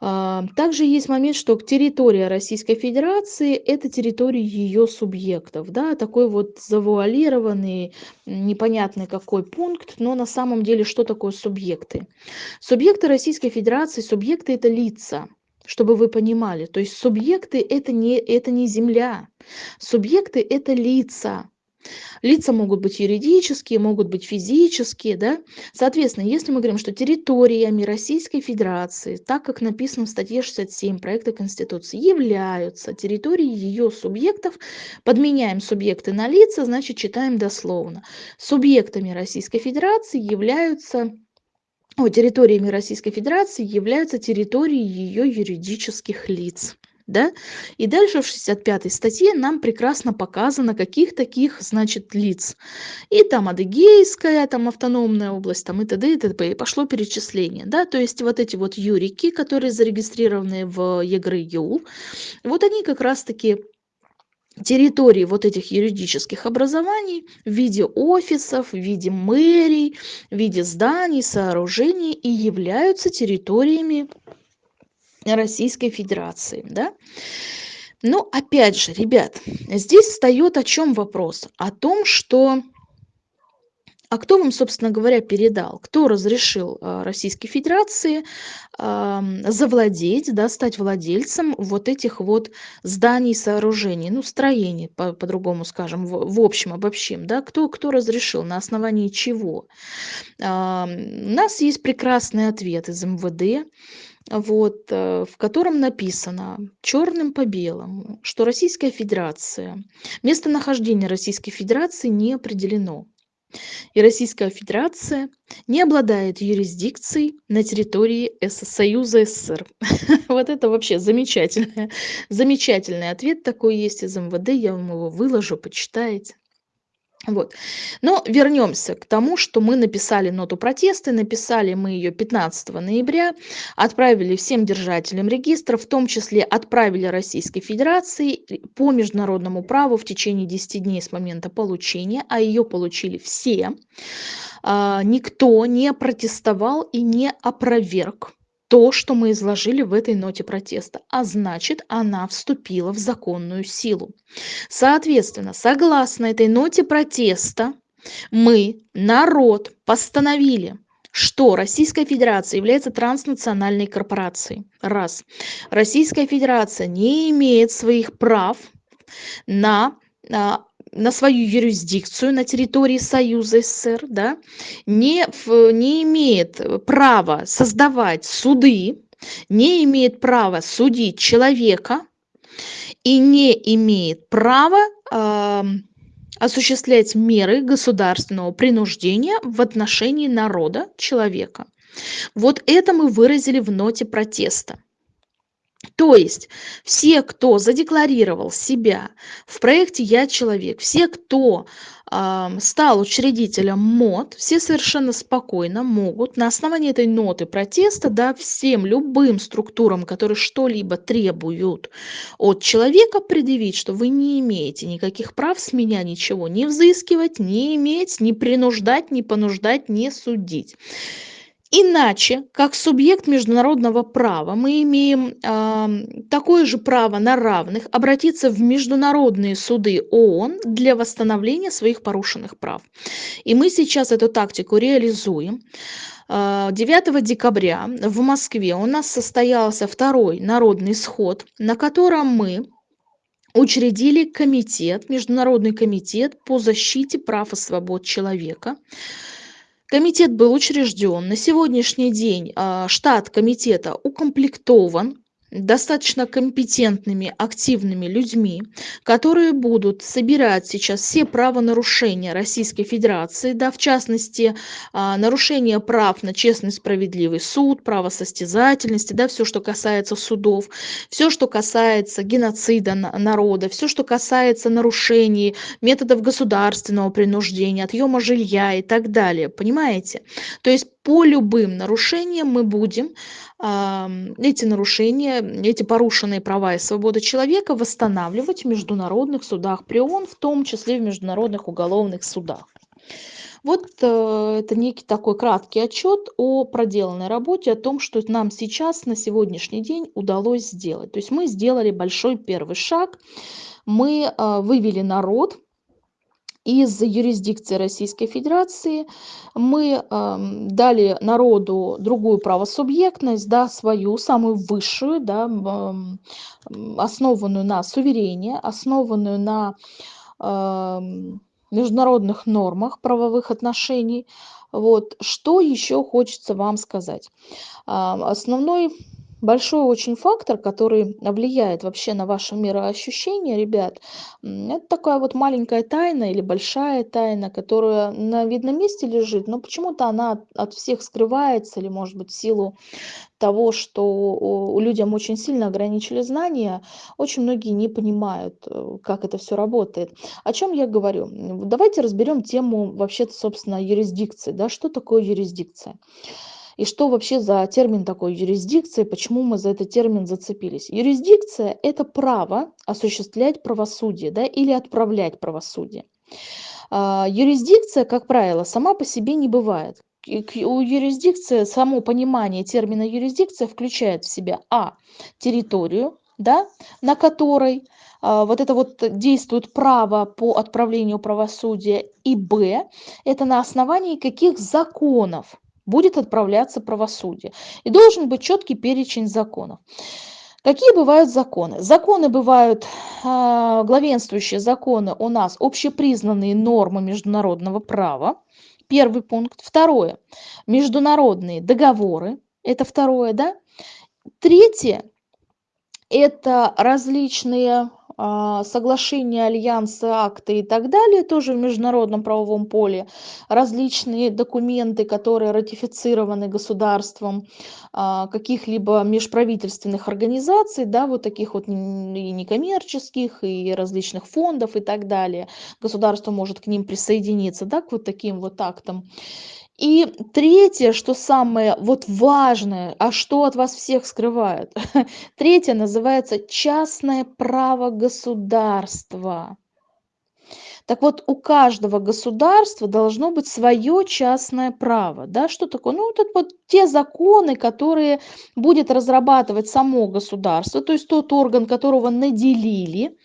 Также есть момент, что территория Российской Федерации – это территория ее субъектов. Да? Такой вот завуалированный, непонятный какой пункт, но на самом деле что такое субъекты? Субъекты Российской Федерации, субъекты – это лица чтобы вы понимали. То есть субъекты это не, это не земля. Субъекты это лица. Лица могут быть юридические, могут быть физические. Да? Соответственно, если мы говорим, что территориями Российской Федерации, так как написано в статье 67 проекта Конституции, являются территории ее субъектов, подменяем субъекты на лица, значит читаем дословно. Субъектами Российской Федерации являются территориями Российской Федерации являются территории ее юридических лиц. Да? И дальше в 65 статье нам прекрасно показано, каких таких, значит, лиц. И там Адыгейская, там автономная область, там и т.д. и т.п. И пошло перечисление. Да? То есть вот эти вот юрики, которые зарегистрированы в ЕГРЮ, вот они как раз-таки территории вот этих юридических образований в виде офисов, в виде мэрий, в виде зданий, сооружений и являются территориями Российской Федерации. Да? Но опять же, ребят, здесь встает о чем вопрос? О том, что а кто вам, собственно говоря, передал? Кто разрешил а, Российской Федерации завладеть, да, стать владельцем вот этих вот зданий, сооружений, ну, строений, по- по-другому скажем, в, в общем, обобщим, да, кто, кто разрешил, на основании чего? у нас есть прекрасный ответ из МВД, вот, э, в котором написано черным по белому, что Российская Федерация, местонахождение Российской Федерации не определено и Российская Федерация не обладает юрисдикцией на территории Союза СССР. <laughs> Вот это вообще замечательный, замечательный ответ такой есть из МВД, я вам его выложу, почитаете. Вот. Но вернемся к тому, что мы написали ноту протеста. Написали мы ее 15 ноября, отправили всем держателям регистра, в том числе отправили Российской Федерации по международному праву в течение 10 дней с момента получения, а ее получили все. А, никто не протестовал и не опроверг то, что мы изложили в этой ноте протеста, а значит, она вступила в законную силу. Соответственно, согласно этой ноте протеста, мы, народ, постановили, что Российская Федерация является транснациональной корпорацией. Раз. Российская Федерация не имеет своих прав на а, на свою юрисдикцию на территории Союза СССР, да, не, не имеет права создавать суды, не имеет права судить человека и не имеет права э, осуществлять меры государственного принуждения в отношении народа, человека. Вот это мы выразили в ноте протеста. То есть все, кто задекларировал себя в проекте «Я человек», все, кто э, стал учредителем МОД, все совершенно спокойно могут на основании этой ноты протеста да, всем любым структурам, которые что-либо требуют от человека, предъявить, что вы не имеете никаких прав с меня ничего не взыскивать, не иметь, не принуждать, не понуждать, не судить. Иначе, как субъект международного права, мы имеем э, такое же право на равных обратиться в международные суды ООН для восстановления своих порушенных прав. И мы сейчас эту тактику реализуем. 9 декабря в Москве у нас состоялся второй народный сход, на котором мы учредили комитет, Международный комитет по защите прав и свобод человека. Комитет был учрежден. На сегодняшний день а, штат комитета укомплектован достаточно компетентными, активными людьми, которые будут собирать сейчас все правонарушения Российской Федерации, да, в частности, а, нарушение прав на честный справедливый суд, право состязательности, да, все, что касается судов, все, что касается геноцида народа, все, что касается нарушений методов государственного принуждения, отъема жилья и так далее, понимаете? То есть по любым нарушениям мы будем эти нарушения, эти порушенные права и свободы человека восстанавливать в международных судах при ООН, в том числе в международных уголовных судах. Вот э, это некий такой краткий отчет о проделанной работе, о том, что нам сейчас на сегодняшний день удалось сделать. То есть мы сделали большой первый шаг, мы э, вывели народ из юрисдикции Российской Федерации мы э, дали народу другую правосубъектность, да, свою, самую высшую, да, э, основанную на суверене, основанную на э, международных нормах правовых отношений. Вот. Что еще хочется вам сказать? Основной большой очень фактор, который влияет вообще на ваше мироощущение, ребят, это такая вот маленькая тайна или большая тайна, которая на видном месте лежит, но почему-то она от всех скрывается, или, может быть, в силу того, что у людям очень сильно ограничили знания, очень многие не понимают, э, как это все работает. О чем я говорю? Давайте разберем тему вообще-то, собственно, юрисдикции. Да? Что такое юрисдикция? И что вообще за термин такой юрисдикция, почему мы за этот термин зацепились? Юрисдикция – это право осуществлять правосудие да, или отправлять правосудие. А, юрисдикция, как правило, сама по себе не бывает. У юрисдикции, само понимание термина юрисдикция включает в себя а. территорию, да, на которой а, вот это вот действует право по отправлению правосудия, и б. это на основании каких законов будет отправляться правосудие. И должен быть четкий перечень законов. Какие бывают законы? Законы бывают, э, главенствующие законы у нас общепризнанные нормы международного права. Первый пункт. Второе. Международные договоры. Это второе, да? Третье. Это различные соглашения, альянсы, акты и так далее, тоже в международном правовом поле, различные документы, которые ратифицированы государством а, каких-либо межправительственных организаций, да, вот таких вот и некоммерческих, и различных фондов и так далее. Государство может к ним присоединиться, да, к вот таким вот актам. И третье, что самое вот важное, а что от вас всех скрывают? <laughs> Третье называется частное право государства. Так вот, у каждого государства должно быть свое частное право. Да? Что такое? Ну, вот вот те законы, которые будет разрабатывать само государство, то есть тот орган, которого наделили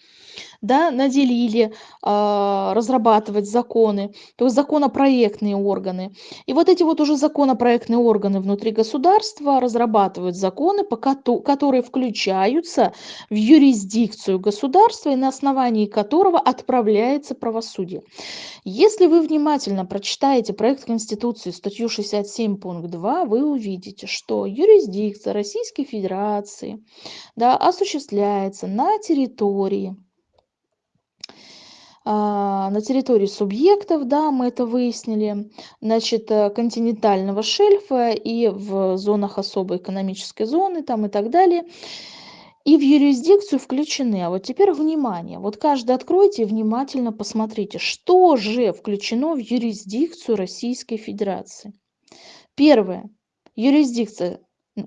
да, наделили а, разрабатывать законы, то есть законопроектные органы. И вот эти вот уже законопроектные органы внутри государства разрабатывают законы, по которые включаются в юрисдикцию государства и на основании которого отправляется правосудие. Если вы внимательно прочитаете проект Конституции, статью 67, пункт 2, вы увидите, что юрисдикция Российской Федерации да, осуществляется на территории на территории субъектов, да, мы это выяснили, значит, э, континентального шельфа и в зонах особой экономической зоны там и так далее. И в юрисдикцию включены. А вот теперь внимание. Вот каждый откройте и внимательно посмотрите, что же включено в юрисдикцию Российской Федерации. Первое. Юрисдикция.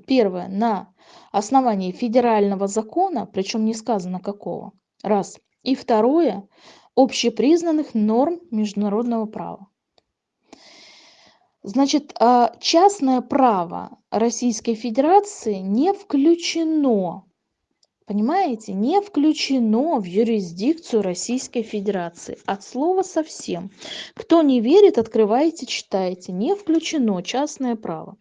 Первое. На основании федерального закона, причем не сказано какого. Раз. И второе общепризнанных норм международного права. Значит, а, частное право Российской Федерации не включено Понимаете, не включено в юрисдикцию Российской Федерации. От слова совсем. Кто не верит, открывайте, читайте. Не включено частное право.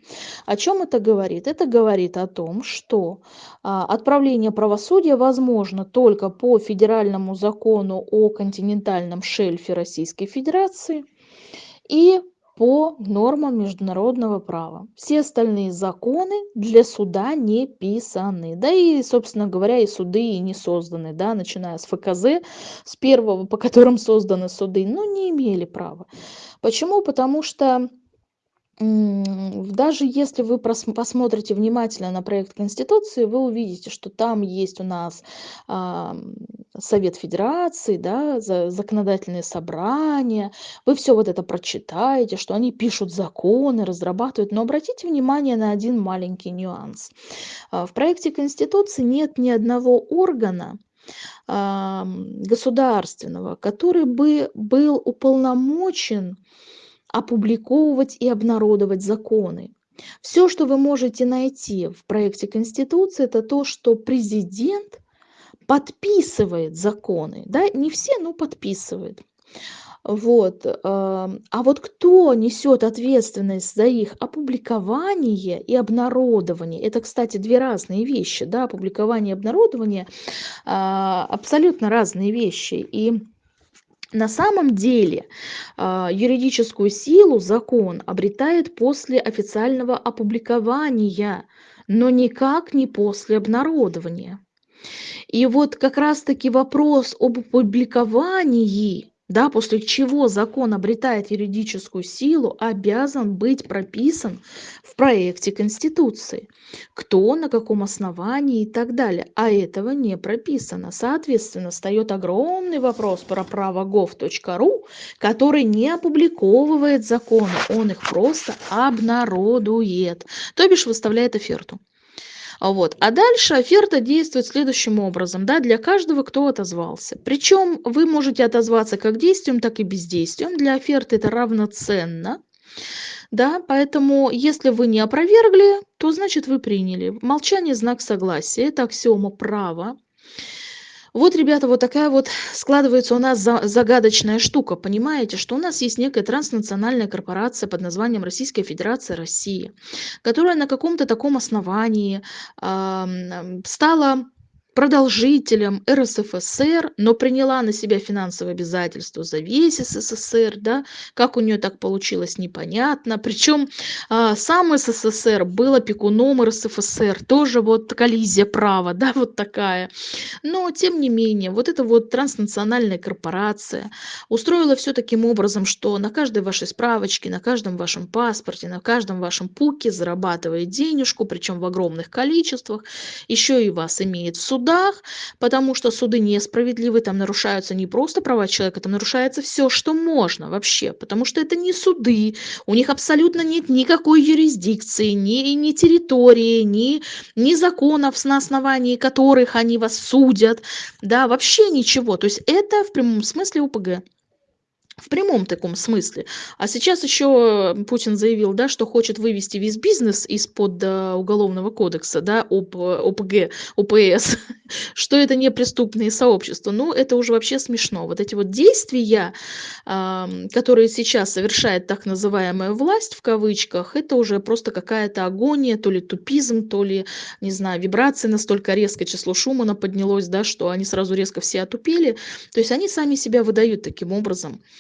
О чем это говорит? Это говорит о том, что а, отправление правосудия возможно только по федеральному закону о континентальном шельфе Российской Федерации и по нормам международного права. Все остальные законы для суда не писаны. Да и, собственно говоря, и суды и не созданы, да, начиная с ФКЗ, с первого, по которым созданы суды, но не имели права. Почему? Потому что даже если вы посмотрите внимательно на проект Конституции, вы увидите, что там есть у нас а, Совет Федерации, да, законодательные собрания. Вы все вот это прочитаете, что они пишут законы, разрабатывают. Но обратите внимание на один маленький нюанс. А, в проекте Конституции нет ни одного органа, государственного, который бы был уполномочен опубликовывать и обнародовать законы. Все, что вы можете найти в проекте Конституции, это то, что президент подписывает законы. Да? Не все, но подписывает. Вот. А вот кто несет ответственность за их опубликование и обнародование? Это, кстати, две разные вещи. Да? Опубликование и обнародование а, абсолютно разные вещи. И на самом деле а, юридическую силу закон обретает после официального опубликования, но никак не после обнародования. И вот как раз-таки вопрос об опубликовании да, после чего закон обретает юридическую силу, обязан быть прописан в проекте Конституции. Кто, на каком основании и так далее. А этого не прописано. Соответственно, встает огромный вопрос про право gov.ru, который не опубликовывает законы, он их просто обнародует, то бишь выставляет оферту. Вот. А дальше оферта действует следующим образом, да, для каждого, кто отозвался. Причем вы можете отозваться как действием, так и бездействием. Для оферты это равноценно. Да, поэтому если вы не опровергли, то значит вы приняли. Молчание – знак согласия. Это аксиома права. Вот, ребята, вот такая вот складывается у нас загадочная штука. Понимаете, что у нас есть некая транснациональная корпорация под названием Российская Федерация России, которая на каком-то таком основании э, стала продолжителем РСФСР, но приняла на себя финансовые обязательства за весь СССР, да, как у нее так получилось, непонятно. Причем а, сам СССР был опекуном РСФСР, тоже вот коллизия права, <laughs> да, вот такая. Но, тем не менее, вот эта вот транснациональная корпорация устроила все таким образом, что на каждой вашей справочке, на каждом вашем паспорте, на каждом вашем пуке зарабатывает денежку, причем в огромных количествах, еще и вас имеет в судах, судах, потому что суды несправедливы, там нарушаются не просто права человека, там нарушается все, что можно вообще, потому что это не суды, у них абсолютно нет никакой юрисдикции, ни, ни территории, ни, ни законов, на основании которых они вас судят, да, вообще ничего. То есть это в прямом смысле УПГ в прямом таком смысле. А сейчас еще Путин заявил, да, что хочет вывести весь бизнес из-под э, уголовного кодекса, да, ОП, ОПГ, ОПС, <laughs> что это не преступные сообщества. Ну, это уже вообще смешно. Вот эти вот действия, которые сейчас совершает так называемая власть, в кавычках, это уже просто какая-то агония, то ли тупизм, то ли, не знаю, вибрации настолько резко, число Шумана поднялось, да, что они сразу резко все отупели. То есть они сами себя выдают таким образом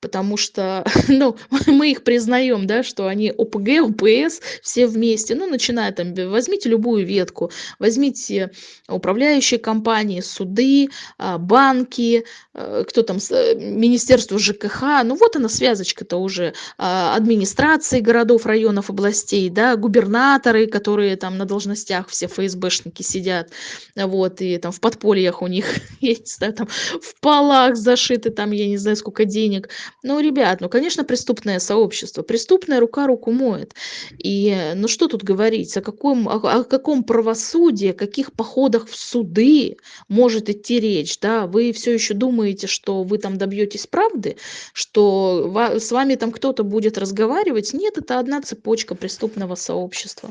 потому что, <laughs> ну, мы их признаем, да, что они ОПГ, ОПС, все вместе, ну, начиная там, возьмите любую ветку, возьмите управляющие компании, суды, а, банки, э, кто там, э, Министерство ЖКХ, ну, вот она связочка-то уже, а, администрации городов, районов, областей, да, губернаторы, которые там на должностях все ФСБшники сидят, вот, и там в подпольях у них, <laughs> я не знаю, там в полах зашиты, там, я не знаю, сколько денег, Ну, ребят, ну, конечно, преступное сообщество. Преступная рука руку моет. И, э, ну, что тут говорить? О каком, о, о каком правосудии, о каких походах в суды может идти речь? Да? Вы все еще думаете, что вы там добьетесь правды, что с вами там кто-то будет разговаривать? Нет, это одна цепочка преступного сообщества.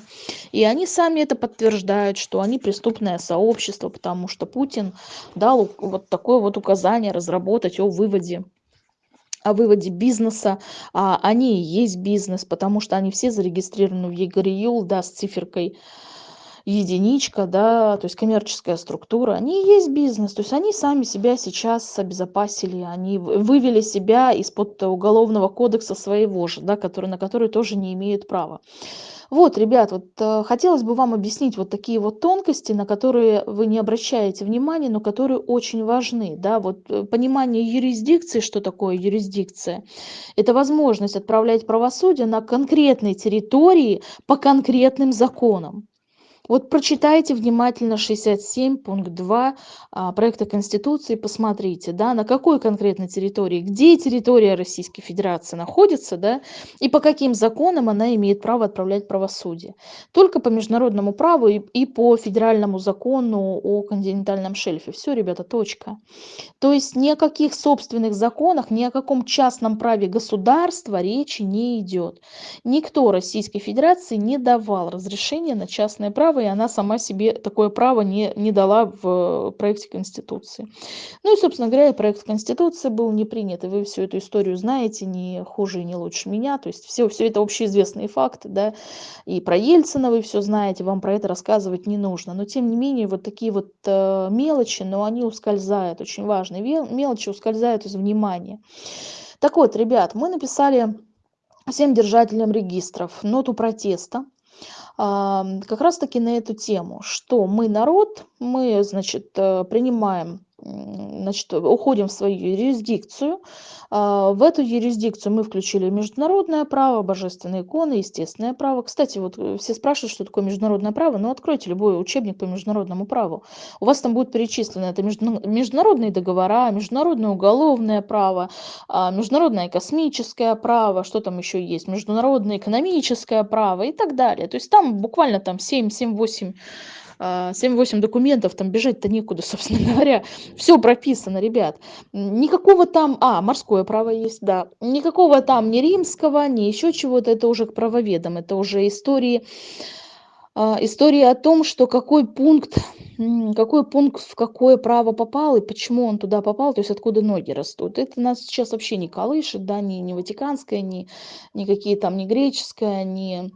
И они сами это подтверждают, что они преступное сообщество, потому что Путин дал вот такое вот указание разработать о выводе о выводе бизнеса, а они и есть бизнес, потому что они все зарегистрированы в ЕГРЮЛ, да, с циферкой единичка, да, то есть коммерческая структура, они и есть бизнес, то есть они сами себя сейчас обезопасили, они вывели себя из-под уголовного кодекса своего же, да, который, на который тоже не имеют права. Вот, ребят, вот э, хотелось бы вам объяснить вот такие вот тонкости, на которые вы не обращаете внимания, но которые очень важны. Да? Вот э, понимание юрисдикции, что такое юрисдикция, это возможность отправлять правосудие на конкретной территории по конкретным законам. Вот прочитайте внимательно 67 пункт 2 а, проекта Конституции, посмотрите, да, на какой конкретной территории, где территория Российской Федерации находится, да, и по каким законам она имеет право отправлять правосудие. Только по международному праву и, и по федеральному закону о континентальном шельфе. Все, ребята, точка. То есть ни о каких собственных законах, ни о каком частном праве государства речи не идет. Никто Российской Федерации не давал разрешения на частное право право, и она сама себе такое право не, не дала в проекте Конституции. Ну и, собственно говоря, проект Конституции был не принят, и вы всю эту историю знаете не хуже и не лучше меня, то есть все, все это общеизвестные факты, да, и про Ельцина вы все знаете, вам про это рассказывать не нужно, но тем не менее вот такие вот э, мелочи, но они ускользают, очень важные мелочи ускользают из внимания. Так вот, ребят, мы написали всем держателям регистров ноту протеста как раз таки на эту тему, что мы народ, мы, значит, э, принимаем значит, уходим в свою юрисдикцию. А, в эту юрисдикцию мы включили международное право, божественные иконы, естественное право. Кстати, вот э, все спрашивают, что такое международное право. Ну, откройте любой учебник по международному праву. У вас там будет перечислено это международные договора, международное уголовное право, а, международное космическое право, что там еще есть, международное экономическое право и так далее. То есть там буквально там 7-8 7-8 документов, там бежать-то некуда, <laughs> собственно говоря. Все прописано, ребят. Никакого там, а, морское право есть, да. Никакого там ни римского, ни еще чего-то, это уже к правоведам, это уже истории, а, истории о том, что какой пункт какой пункт в какое право попал и почему он туда попал, то есть откуда ноги растут. Это нас сейчас вообще не колышет, да, ни, ни ватиканское, ни, ни какие там, ни греческое, ни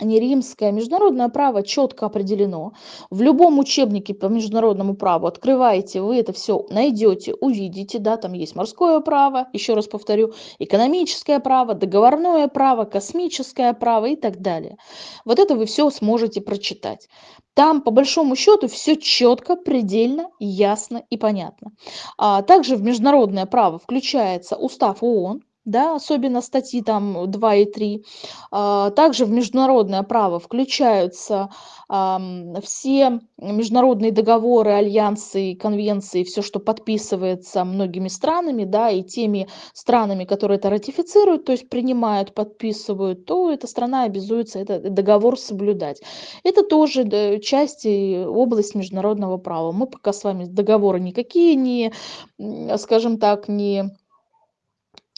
не римское, международное право четко определено. В любом учебнике по международному праву открываете, вы это все найдете, увидите, да, там есть морское право, еще раз повторю, экономическое право, договорное право, космическое право и так далее. Вот это вы все сможете прочитать. Там, по большому счету, все четко, предельно, ясно и понятно. А также в международное право включается устав ООН, да, особенно статьи там 2 и 3. А, также в международное право включаются все международные договоры, альянсы, конвенции, все, что подписывается многими странами, да, и теми странами, которые это ратифицируют, то есть принимают, подписывают, то эта страна обязуется этот договор соблюдать. Это тоже часть и область международного права. Мы пока с вами договоры никакие не, скажем так, не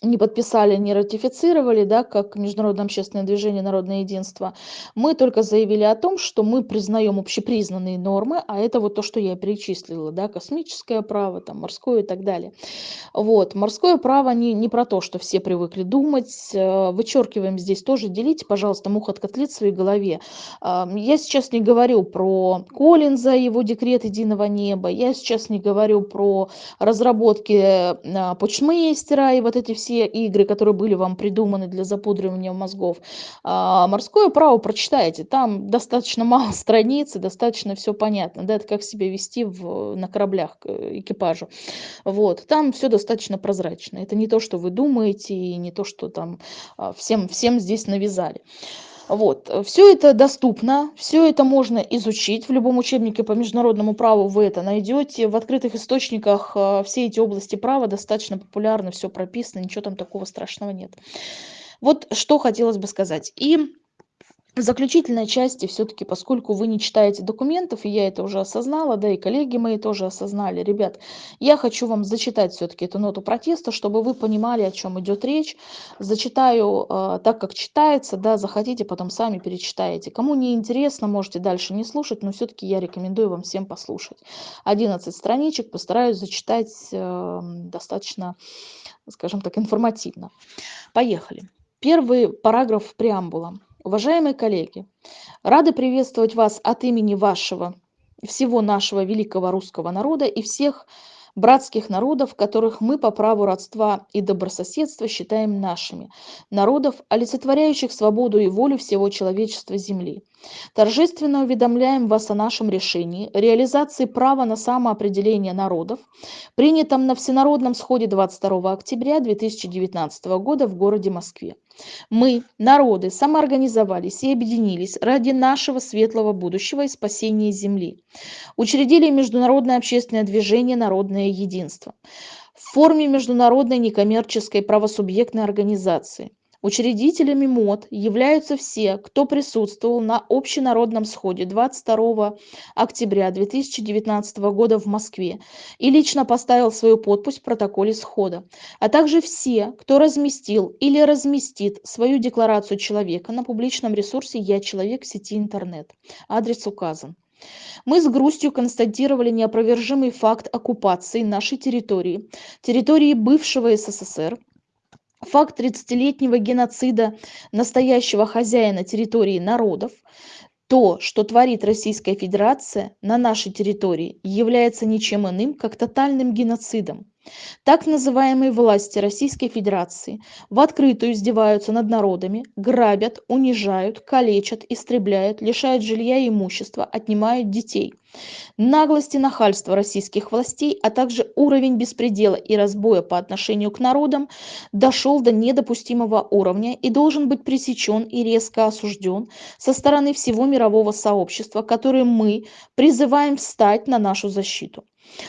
не подписали, не ратифицировали, да, как Международное общественное движение «Народное единство», мы только заявили о том, что мы признаем общепризнанные нормы, а это вот то, что я перечислила, да, космическое право, там, морское и так далее. Вот, морское право не, не про то, что все привыкли думать, э, вычеркиваем здесь тоже, делите, пожалуйста, мух от котлет в своей голове. Я сейчас не говорю про Коллинза, его декрет единого неба, я сейчас не говорю про разработки э, почмейстера и вот эти все все игры, которые были вам придуманы для запудривания мозгов. А, морское право прочитайте, там достаточно мало <laughs> страниц, и достаточно все понятно, да, это как себя вести в, на кораблях экипажу. Вот, там все достаточно прозрачно. Это не то, что вы думаете, и не то, что там а, всем, всем здесь навязали. Вот. Все это доступно, все это можно изучить. В любом учебнике по международному праву вы это найдете. В открытых источниках э, все эти области права достаточно популярны, все прописано, ничего там такого страшного нет. Вот что хотелось бы сказать. И в заключительной части все-таки, поскольку вы не читаете документов, и я это уже осознала, да и коллеги мои тоже осознали, ребят, я хочу вам зачитать все-таки эту ноту протеста, чтобы вы понимали, о чем идет речь. Зачитаю э, так, как читается, да, захотите, потом сами перечитаете. Кому не интересно, можете дальше не слушать, но все-таки я рекомендую вам всем послушать. 11 страничек, постараюсь зачитать э, достаточно, скажем так, информативно. Поехали. Первый параграф преамбула. Уважаемые коллеги, рады приветствовать вас от имени вашего, всего нашего великого русского народа и всех братских народов, которых мы по праву родства и добрососедства считаем нашими, народов, олицетворяющих свободу и волю всего человечества Земли. Торжественно уведомляем вас о нашем решении реализации права на самоопределение народов, принятом на Всенародном сходе 22 октября 2019 года в городе Москве. Мы, народы, самоорганизовались и объединились ради нашего светлого будущего и спасения Земли. Учредили международное общественное движение «Народное единство» в форме международной некоммерческой правосубъектной организации – Учредителями МОД являются все, кто присутствовал на общенародном сходе 22 октября 2019 года в Москве и лично поставил свою подпись в протоколе схода, а также все, кто разместил или разместит свою декларацию человека на публичном ресурсе «Я человек» сети интернет. Адрес указан. Мы с грустью констатировали неопровержимый факт оккупации нашей территории, территории бывшего СССР, факт 30-летнего геноцида настоящего хозяина территории народов, то, что творит Российская Федерация на нашей территории, является ничем иным, как тотальным геноцидом. Так называемые власти Российской Федерации в открытую издеваются над народами, грабят, унижают, калечат, истребляют, лишают жилья и имущества, отнимают детей. Наглость и нахальство российских властей, а также уровень беспредела и разбоя по отношению к народам дошел до недопустимого уровня и должен быть пресечен и резко осужден со стороны всего мирового сообщества, которое мы призываем встать на нашу защиту.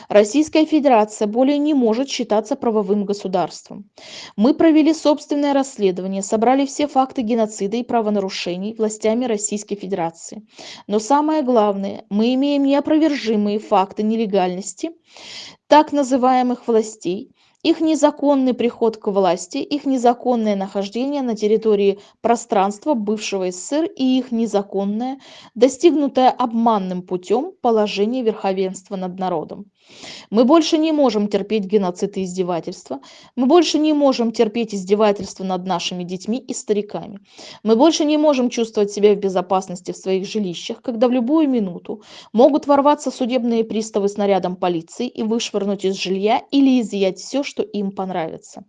Российская Федерация более не может считаться правовым государством. Мы провели собственное расследование, собрали все факты геноцида и правонарушений властями Российской Федерации. Но самое главное, мы имеем неопровержимые факты нелегальности так называемых властей, их незаконный приход к власти, их незаконное нахождение на территории пространства бывшего СССР и их незаконное, достигнутое обманным путем положение верховенства над народом. Мы больше не можем терпеть геноцид и издевательства. Мы больше не можем терпеть издевательства над нашими детьми и стариками. Мы больше не можем чувствовать себя в безопасности в своих жилищах, когда в любую минуту могут ворваться судебные приставы с нарядом полиции и вышвырнуть из жилья или изъять все, что им понравится.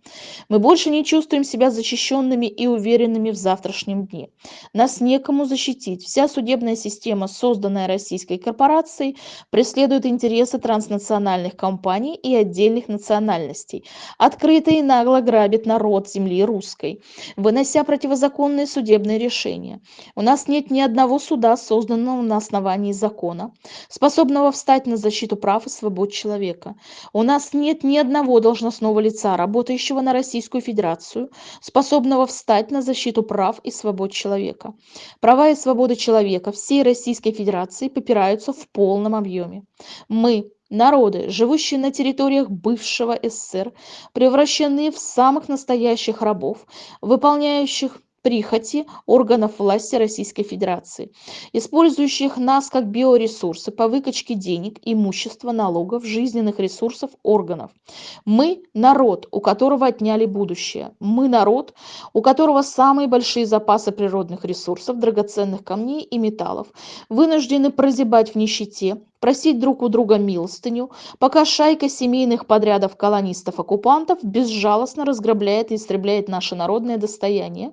Мы больше не чувствуем себя защищенными и уверенными в завтрашнем дне. Нас некому защитить. Вся судебная система, созданная российской корпорацией, преследует интересы транснациональных компаний и отдельных национальностей. Открыто и нагло грабит народ земли русской, вынося противозаконные судебные решения. У нас нет ни одного суда, созданного на основании закона, способного встать на защиту прав и свобод человека. У нас нет ни одного должностного лица, работающего на Российскую Федерацию, способного встать на защиту прав и свобод человека. Права и свободы человека всей Российской Федерации попираются в полном объеме. Мы, народы, живущие на территориях бывшего СССР, превращены в самых настоящих рабов, выполняющих прихоти органов власти Российской Федерации, использующих нас как биоресурсы по выкачке денег, имущества, налогов, жизненных ресурсов органов. Мы – народ, у которого отняли будущее. Мы – народ, у которого самые большие запасы природных ресурсов, драгоценных камней и металлов, вынуждены прозябать в нищете, просить друг у друга милостыню, пока шайка семейных подрядов колонистов-оккупантов безжалостно разграбляет и истребляет наше народное достояние,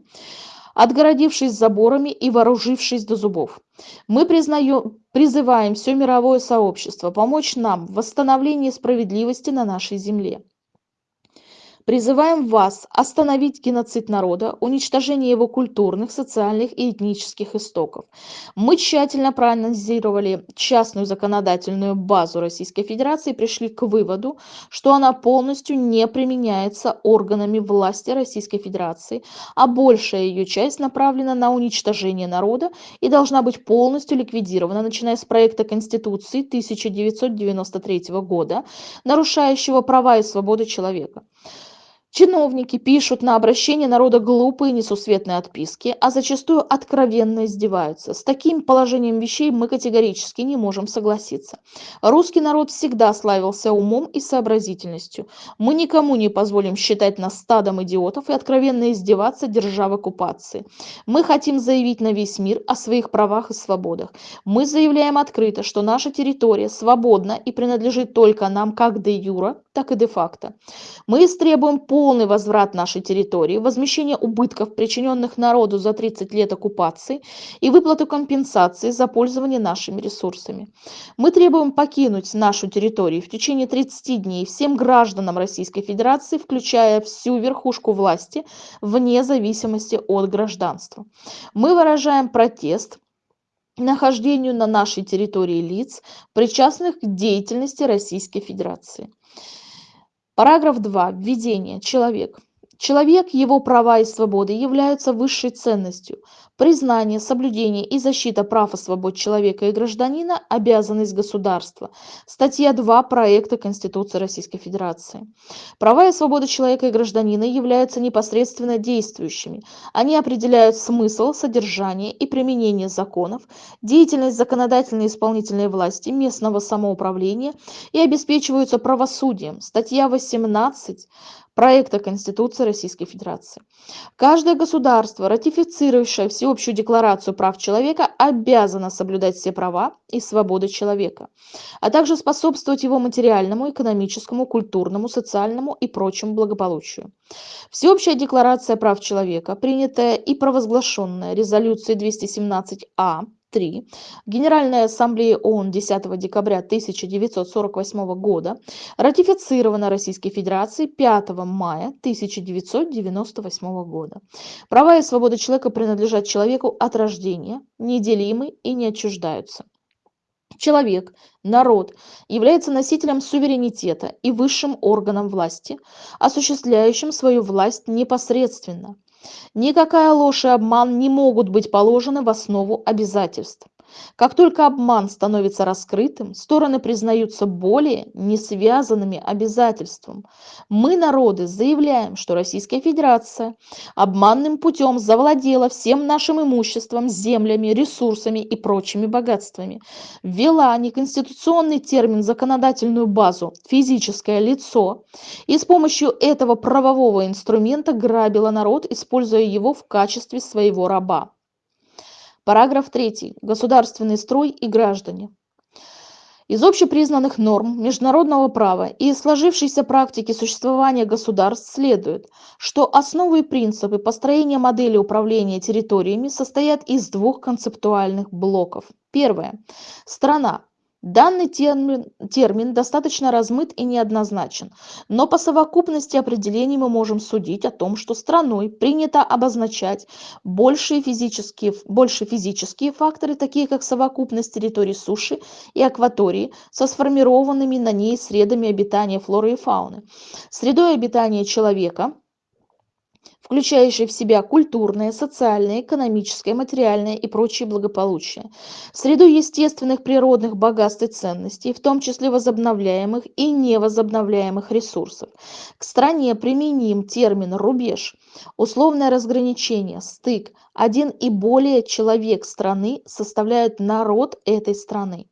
отгородившись заборами и вооружившись до зубов. Мы признаем, призываем все мировое сообщество помочь нам в восстановлении справедливости на нашей земле. Призываем вас остановить геноцид народа, уничтожение его культурных, социальных и этнических истоков. Мы тщательно проанализировали частную законодательную базу Российской Федерации и пришли к выводу, что она полностью не применяется органами власти Российской Федерации, а большая ее часть направлена на уничтожение народа и должна быть полностью ликвидирована, начиная с проекта Конституции 1993 года, нарушающего права и свободы человека. Чиновники пишут на обращение народа глупые несусветные отписки, а зачастую откровенно издеваются. С таким положением вещей мы категорически не можем согласиться. Русский народ всегда славился умом и сообразительностью. Мы никому не позволим считать нас стадом идиотов и откровенно издеваться, держа в оккупации. Мы хотим заявить на весь мир о своих правах и свободах. Мы заявляем открыто, что наша территория свободна и принадлежит только нам как де юра, так и де факто. Мы истребуем полный возврат нашей территории, возмещение убытков, причиненных народу за 30 лет оккупации и выплату компенсации за пользование нашими ресурсами. Мы требуем покинуть нашу территорию в течение 30 дней всем гражданам Российской Федерации, включая всю верхушку власти, вне зависимости от гражданства. Мы выражаем протест нахождению на нашей территории лиц, причастных к деятельности Российской Федерации. Параграф 2. Введение. Человек. Человек, его права и свободы являются высшей ценностью. Признание, соблюдение и защита прав и свобод человека и гражданина – обязанность государства. Статья 2 проекта Конституции Российской Федерации. Права и свободы человека и гражданина являются непосредственно действующими. Они определяют смысл, содержание и применение законов, деятельность законодательной и исполнительной власти, местного самоуправления и обеспечиваются правосудием. Статья 18 проекта Конституции Российской Федерации. Каждое государство, ратифицирующее Всеобщую декларацию прав человека, обязано соблюдать все права и свободы человека, а также способствовать его материальному, экономическому, культурному, социальному и прочему благополучию. Всеобщая декларация прав человека, принятая и провозглашенная резолюцией 217А 3 Генеральная ассамблея ООН 10 декабря 1948 года ратифицирована Российской Федерацией 5 мая 1998 года. Права и свободы человека принадлежат человеку от рождения, неделимы и не отчуждаются. Человек, народ, является носителем суверенитета и высшим органом власти, осуществляющим свою власть непосредственно – Никакая ложь и обман не могут быть положены в основу обязательств. Как только обман становится раскрытым, стороны признаются более не связанными обязательством. Мы, народы, заявляем, что Российская Федерация обманным путем завладела всем нашим имуществом, землями, ресурсами и прочими богатствами, ввела неконституционный термин законодательную базу «физическое лицо» и с помощью этого правового инструмента грабила народ, используя его в качестве своего раба. Параграф 3. Государственный строй и граждане. Из общепризнанных норм международного права и сложившейся практики существования государств следует, что основы и принципы построения модели управления территориями состоят из двух концептуальных блоков. Первое. Страна Данный термин, термин достаточно размыт и неоднозначен, но по совокупности определений мы можем судить о том, что страной принято обозначать большие физические, больше физические факторы, такие как совокупность территорий суши и акватории со сформированными на ней средами обитания флоры и фауны, средой обитания человека – включающий в себя культурное, социальное, экономическое, материальное и прочее благополучие, среду естественных природных богатств и ценностей, в том числе возобновляемых и невозобновляемых ресурсов. К стране применим термин «рубеж», условное разграничение, стык, один и более человек страны составляют народ этой страны.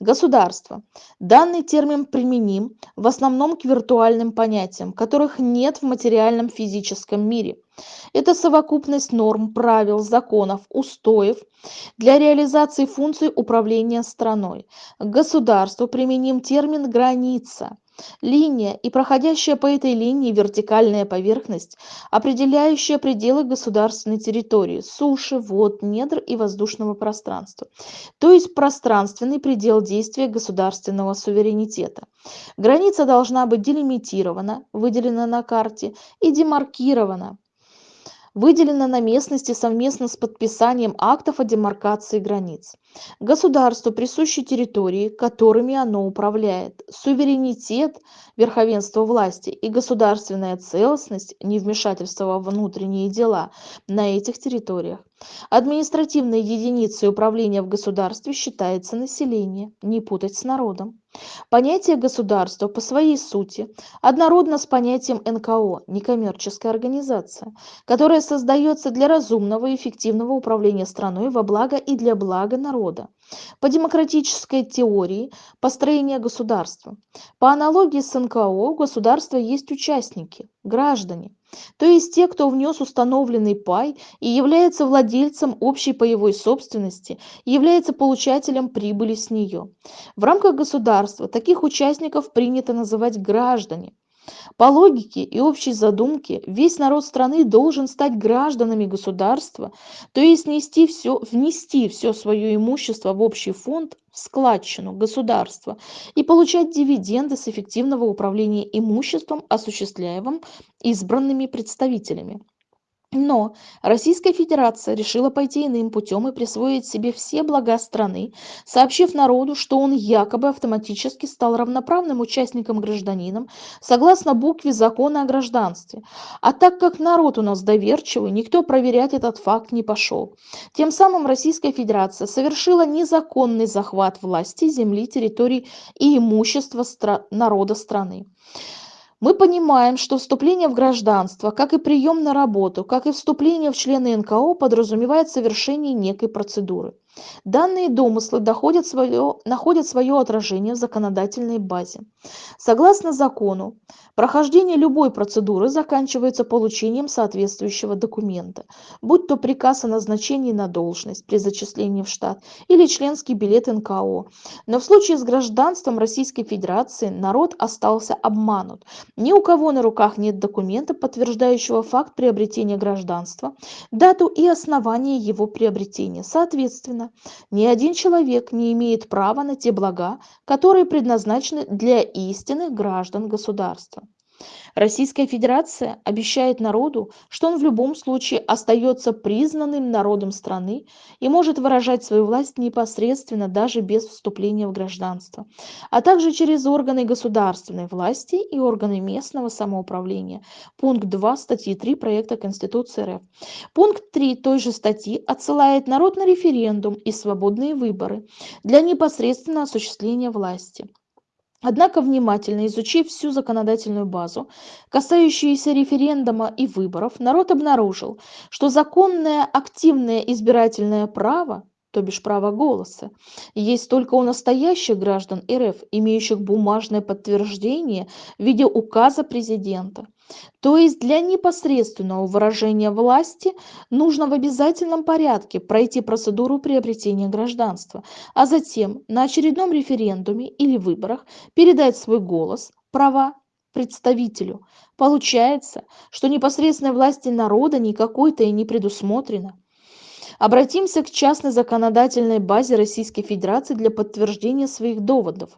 Государство. Данный термин применим в основном к виртуальным понятиям, которых нет в материальном физическом мире. Это совокупность норм, правил, законов, устоев для реализации функций управления страной. К государству применим термин «граница». Линия и проходящая по этой линии вертикальная поверхность, определяющая пределы государственной территории, суши, вод, недр и воздушного пространства, то есть пространственный предел действия государственного суверенитета. Граница должна быть делимитирована, выделена на карте и демаркирована, выделена на местности совместно с подписанием актов о демаркации границ. Государству присущи территории, которыми оно управляет, суверенитет, верховенство власти и государственная целостность, невмешательство во внутренние дела на этих территориях. Административной единицей управления в государстве считается население, не путать с народом. Понятие государства по своей сути однородно с понятием НКО, некоммерческая организация, которая создается для разумного и эффективного управления страной во благо и для блага народа. По демократической теории построения государства. По аналогии с НКО у государства есть участники, граждане, то есть те, кто внес установленный пай и является владельцем общей паевой собственности, является получателем прибыли с нее. В рамках государства таких участников принято называть граждане. По логике и общей задумке весь народ страны должен стать гражданами государства, то есть нести все, внести все свое имущество в общий фонд, в складчину государства и получать дивиденды с эффективного управления имуществом, осуществляемым избранными представителями. Но Российская Федерация решила пойти иным путем и присвоить себе все блага страны, сообщив народу, что он якобы автоматически стал равноправным участником-гражданином согласно букве закона о гражданстве. А так как народ у нас доверчивый, никто проверять этот факт не пошел. Тем самым Российская Федерация совершила незаконный захват власти, земли, территорий и имущества стра народа страны. Мы понимаем, что вступление в гражданство, как и прием на работу, как и вступление в члены НКО подразумевает совершение некой процедуры. Данные домыслы доходят свое, находят свое отражение в законодательной базе. Согласно закону, прохождение любой процедуры заканчивается получением соответствующего документа, будь то приказ о назначении на должность при зачислении в штат или членский билет НКО. Но в случае с гражданством Российской Федерации народ остался обманут. Ни у кого на руках нет документа, подтверждающего факт приобретения гражданства, дату и основание его приобретения. Соответственно, ни один человек не имеет права на те блага, которые предназначены для истинных граждан государства. Российская Федерация обещает народу, что он в любом случае остается признанным народом страны и может выражать свою власть непосредственно даже без вступления в гражданство, а также через органы государственной власти и органы местного самоуправления. Пункт 2 статьи 3 проекта Конституции РФ. Пункт 3 той же статьи отсылает народ на референдум и свободные выборы для непосредственного осуществления власти. Однако, внимательно изучив всю законодательную базу, касающуюся референдума и выборов, народ обнаружил, что законное активное избирательное право, то бишь право голоса, есть только у настоящих граждан РФ, имеющих бумажное подтверждение в виде указа президента. То есть для непосредственного выражения власти нужно в обязательном порядке пройти процедуру приобретения гражданства, а затем на очередном референдуме или выборах передать свой голос, права представителю. Получается, что непосредственной власти народа никакой-то и не предусмотрено. Обратимся к частной законодательной базе Российской Федерации для подтверждения своих доводов.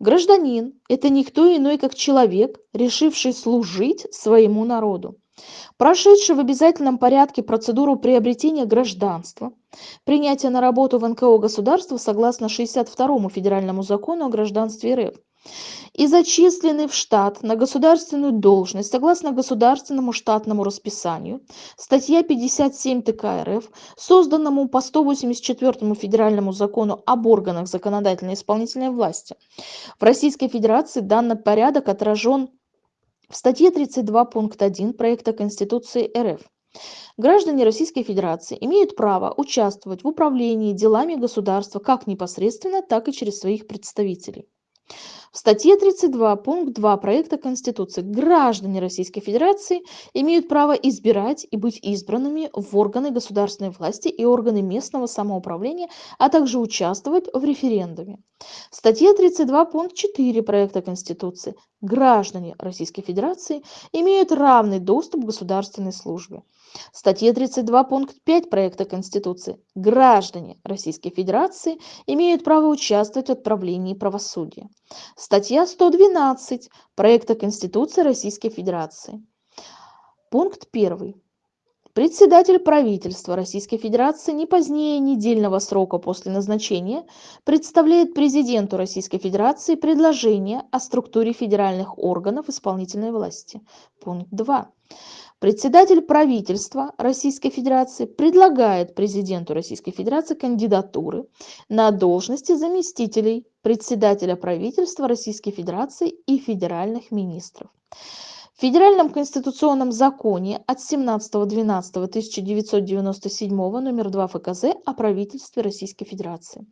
Гражданин – это никто иной, как человек, решивший служить своему народу, прошедший в обязательном порядке процедуру приобретения гражданства, принятия на работу в НКО государства согласно 62 федеральному закону о гражданстве РФ, и зачисленный в штат на государственную должность согласно государственному штатному расписанию, статья 57 ТК РФ, созданному по 184 федеральному закону об органах законодательной и исполнительной власти. В Российской Федерации данный порядок отражен в статье 32 пункт 1 проекта Конституции РФ. Граждане Российской Федерации имеют право участвовать в управлении делами государства как непосредственно, так и через своих представителей. В статье 32, пункт 2 проекта Конституции граждане Российской Федерации имеют право избирать и быть избранными в органы государственной власти и органы местного самоуправления, а также участвовать в референдуме. Статья 32, пункт 4 проекта Конституции граждане Российской Федерации имеют равный доступ к государственной службе. Статья 32, пункт 5 проекта Конституции. Граждане Российской Федерации имеют право участвовать в отправлении правосудия. Статья 112 проекта Конституции Российской Федерации. Пункт 1. Председатель правительства Российской Федерации не позднее недельного срока после назначения представляет президенту Российской Федерации предложение о структуре федеральных органов исполнительной власти. Пункт 2. Председатель правительства Российской Федерации предлагает президенту Российской Федерации кандидатуры на должности заместителей председателя правительства Российской Федерации и федеральных министров. В Федеральном конституционном законе от 17.12.1997 номер 2 ФКЗ о правительстве Российской Федерации.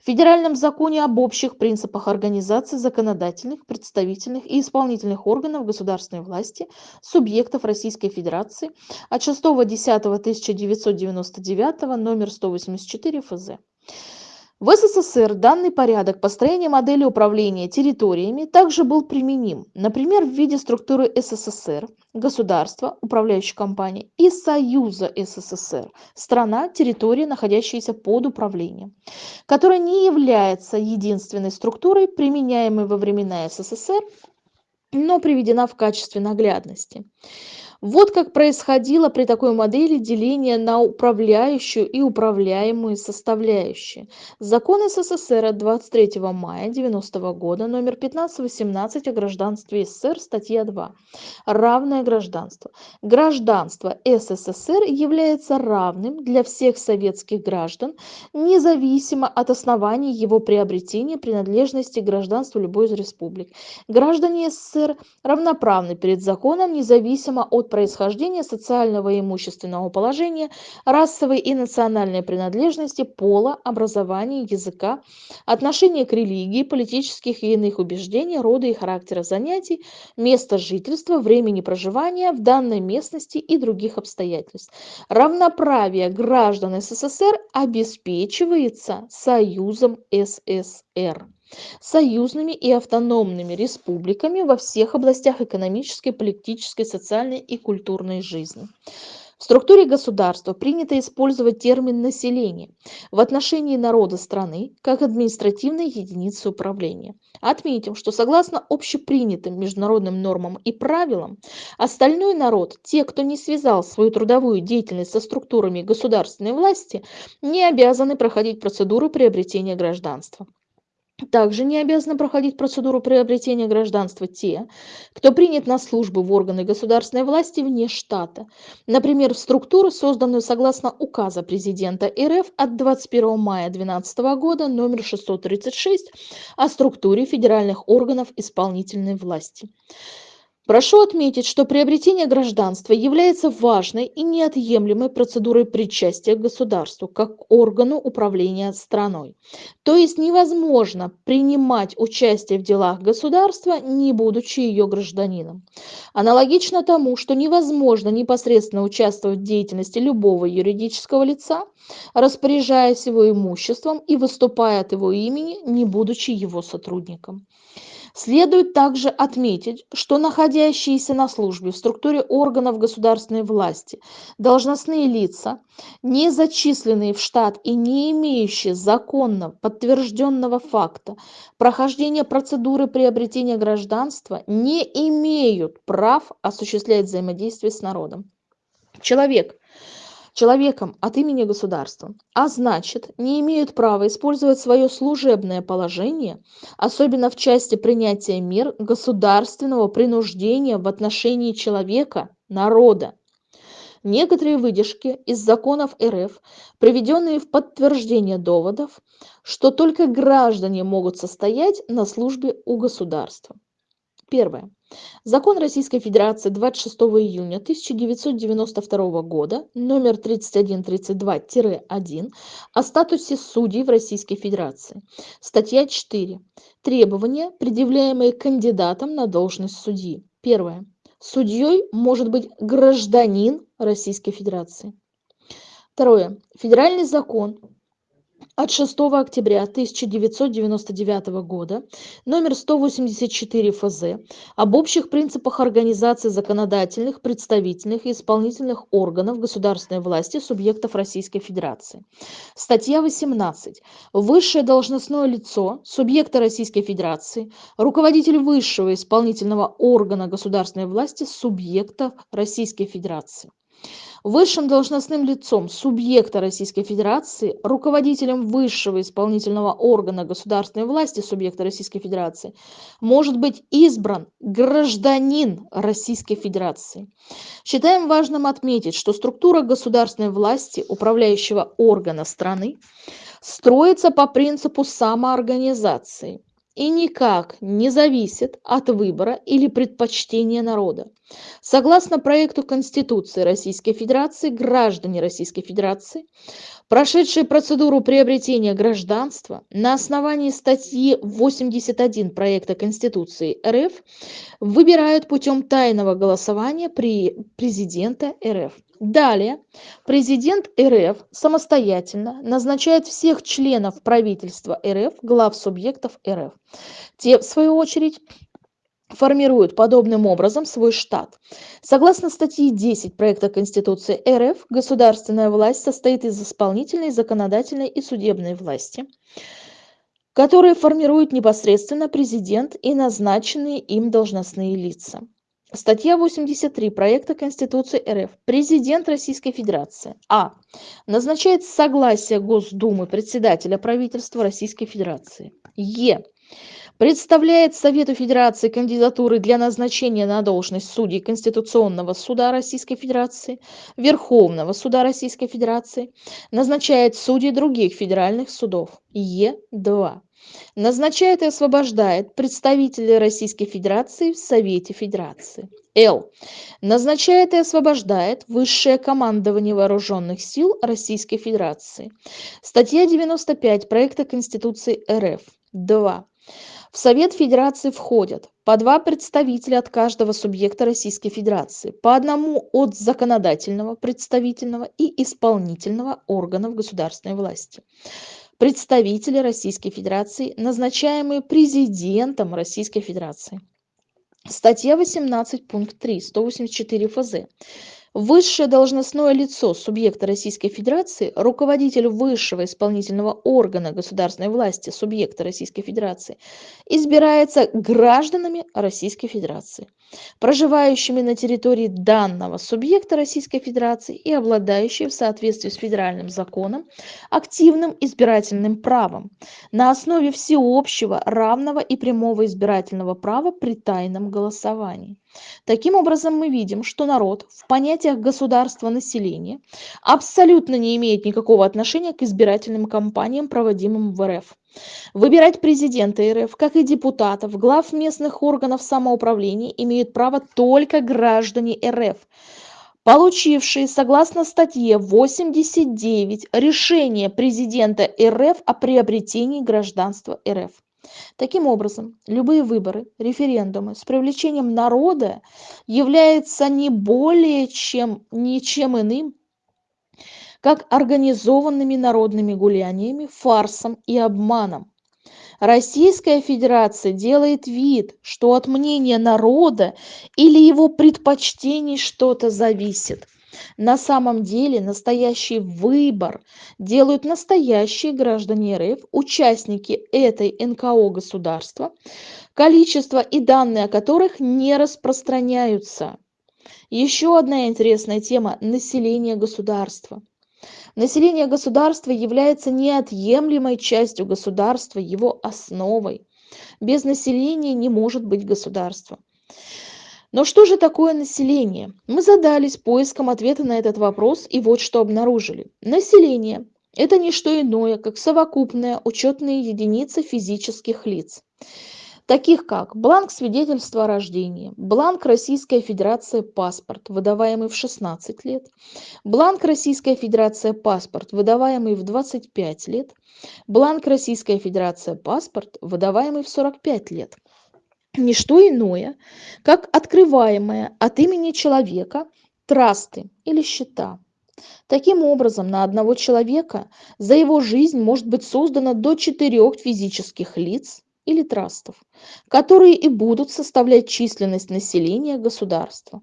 В Федеральном законе об общих принципах организации законодательных, представительных и исполнительных органов государственной власти субъектов Российской Федерации от 6.10.1999 номер 184 ФЗ. В СССР данный порядок построения модели управления территориями также был применим, например, в виде структуры СССР, государства, управляющей компании и Союза СССР, страна, территория, находящаяся под управлением, которая не является единственной структурой, применяемой во времена СССР, но приведена в качестве наглядности. Вот как происходило при такой модели деление на управляющую и управляемые составляющие. Закон СССР от 23 мая 90 года, номер 1518 о гражданстве СССР, статья 2. Равное гражданство. Гражданство СССР является равным для всех советских граждан, независимо от оснований его приобретения принадлежности к гражданству любой из республик. Граждане СССР равноправны перед законом, независимо от происхождения, социального и имущественного положения, расовой и национальной принадлежности, пола, образования, языка, отношения к религии, политических и иных убеждений, рода и характера занятий, места жительства, времени проживания в данной местности и других обстоятельств. Равноправие граждан СССР обеспечивается Союзом СССР союзными и автономными республиками во всех областях экономической, политической, социальной и культурной жизни. В структуре государства принято использовать термин «население» в отношении народа страны как административной единицы управления. Отметим, что согласно общепринятым международным нормам и правилам, остальной народ, те, кто не связал свою трудовую деятельность со структурами государственной власти, не обязаны проходить процедуру приобретения гражданства. Также не обязаны проходить процедуру приобретения гражданства те, кто принят на службу в органы государственной власти вне штата, например, в структуру, созданную согласно указа президента РФ от 21 мая 2012 года номер 636 о структуре федеральных органов исполнительной власти. Прошу отметить, что приобретение гражданства является важной и неотъемлемой процедурой причастия к государству как органу управления страной. То есть невозможно принимать участие в делах государства, не будучи ее гражданином. Аналогично тому, что невозможно непосредственно участвовать в деятельности любого юридического лица, распоряжаясь его имуществом и выступая от его имени, не будучи его сотрудником. Следует также отметить, что находящиеся на службе в структуре органов государственной власти должностные лица, не зачисленные в штат и не имеющие законно подтвержденного факта прохождения процедуры приобретения гражданства, не имеют прав осуществлять взаимодействие с народом. Человек, человеком от имени государства, а значит, не имеют права использовать свое служебное положение, особенно в части принятия мер государственного принуждения в отношении человека, народа. Некоторые выдержки из законов РФ, приведенные в подтверждение доводов, что только граждане могут состоять на службе у государства. Первое. Закон Российской Федерации 26 июня 1992 года, номер 3132-1 о статусе судей в Российской Федерации. Статья 4. Требования, предъявляемые кандидатам на должность судьи. Первое. Судьей может быть гражданин Российской Федерации. Второе. Федеральный закон от 6 октября 1999 года номер 184 ФЗ об общих принципах организации законодательных, представительных и исполнительных органов государственной власти субъектов Российской Федерации. Статья 18. Высшее должностное лицо субъекта Российской Федерации, руководитель высшего исполнительного органа государственной власти субъекта Российской Федерации высшим должностным лицом субъекта Российской Федерации, руководителем высшего исполнительного органа государственной власти субъекта Российской Федерации может быть избран гражданин Российской Федерации. Считаем важным отметить, что структура государственной власти, управляющего органа страны, строится по принципу самоорганизации – и никак не зависит от выбора или предпочтения народа. Согласно проекту Конституции Российской Федерации, граждане Российской Федерации, прошедшие процедуру приобретения гражданства на основании статьи 81 проекта Конституции РФ, выбирают путем тайного голосования при президента РФ. Далее, президент РФ самостоятельно назначает всех членов правительства РФ, глав субъектов РФ. Те, в свою очередь, формируют подобным образом свой штат. Согласно статье 10 проекта Конституции РФ, государственная власть состоит из исполнительной, законодательной и судебной власти, которые формируют непосредственно президент и назначенные им должностные лица. Статья 83 проекта Конституции РФ. Президент Российской Федерации. А. Назначает согласие Госдумы председателя правительства Российской Федерации. Е. Представляет Совету Федерации кандидатуры для назначения на должность судей Конституционного суда Российской Федерации, Верховного суда Российской Федерации, назначает судей других федеральных судов. Е2 назначает и освобождает представителей Российской Федерации в Совете Федерации. Л. Назначает и освобождает высшее командование вооруженных сил Российской Федерации. Статья 95 проекта Конституции РФ. 2. В Совет Федерации входят по два представителя от каждого субъекта Российской Федерации, по одному от законодательного, представительного и исполнительного органов государственной власти представители Российской Федерации, назначаемые президентом Российской Федерации. Статья 18, пункт 3, 184 ФЗ Высшее должностное лицо субъекта Российской Федерации, руководитель высшего исполнительного органа государственной власти субъекта Российской Федерации, избирается гражданами Российской Федерации, проживающими на территории данного субъекта Российской Федерации и обладающие в соответствии с федеральным законом активным избирательным правом на основе всеобщего, равного и прямого избирательного права при тайном голосовании. Таким образом, мы видим, что народ в понятиях государства населения абсолютно не имеет никакого отношения к избирательным кампаниям, проводимым в РФ. Выбирать президента РФ, как и депутатов, глав местных органов самоуправления имеют право только граждане РФ, получившие, согласно статье 89, решение президента РФ о приобретении гражданства РФ. Таким образом, любые выборы, референдумы с привлечением народа являются не более чем ничем иным, как организованными народными гуляниями, фарсом и обманом. Российская Федерация делает вид, что от мнения народа или его предпочтений что-то зависит. На самом деле настоящий выбор делают настоящие граждане РФ, участники этой НКО государства, количество и данные о которых не распространяются. Еще одна интересная тема – население государства. Население государства является неотъемлемой частью государства, его основой. Без населения не может быть государства. Но что же такое население? Мы задались поиском ответа на этот вопрос и вот что обнаружили. Население – это не что иное, как совокупная учетная единица физических лиц. таких как бланк свидетельства о рождении, бланк Российская Федерация паспорт, выдаваемый в 16 лет, бланк Российская Федерация паспорт, выдаваемый в 25 лет, бланк Российская Федерация паспорт, выдаваемый в 45 лет. Не что иное, как открываемое от имени человека трасты или счета. Таким образом, на одного человека за его жизнь может быть создано до четырех физических лиц или трастов, которые и будут составлять численность населения государства.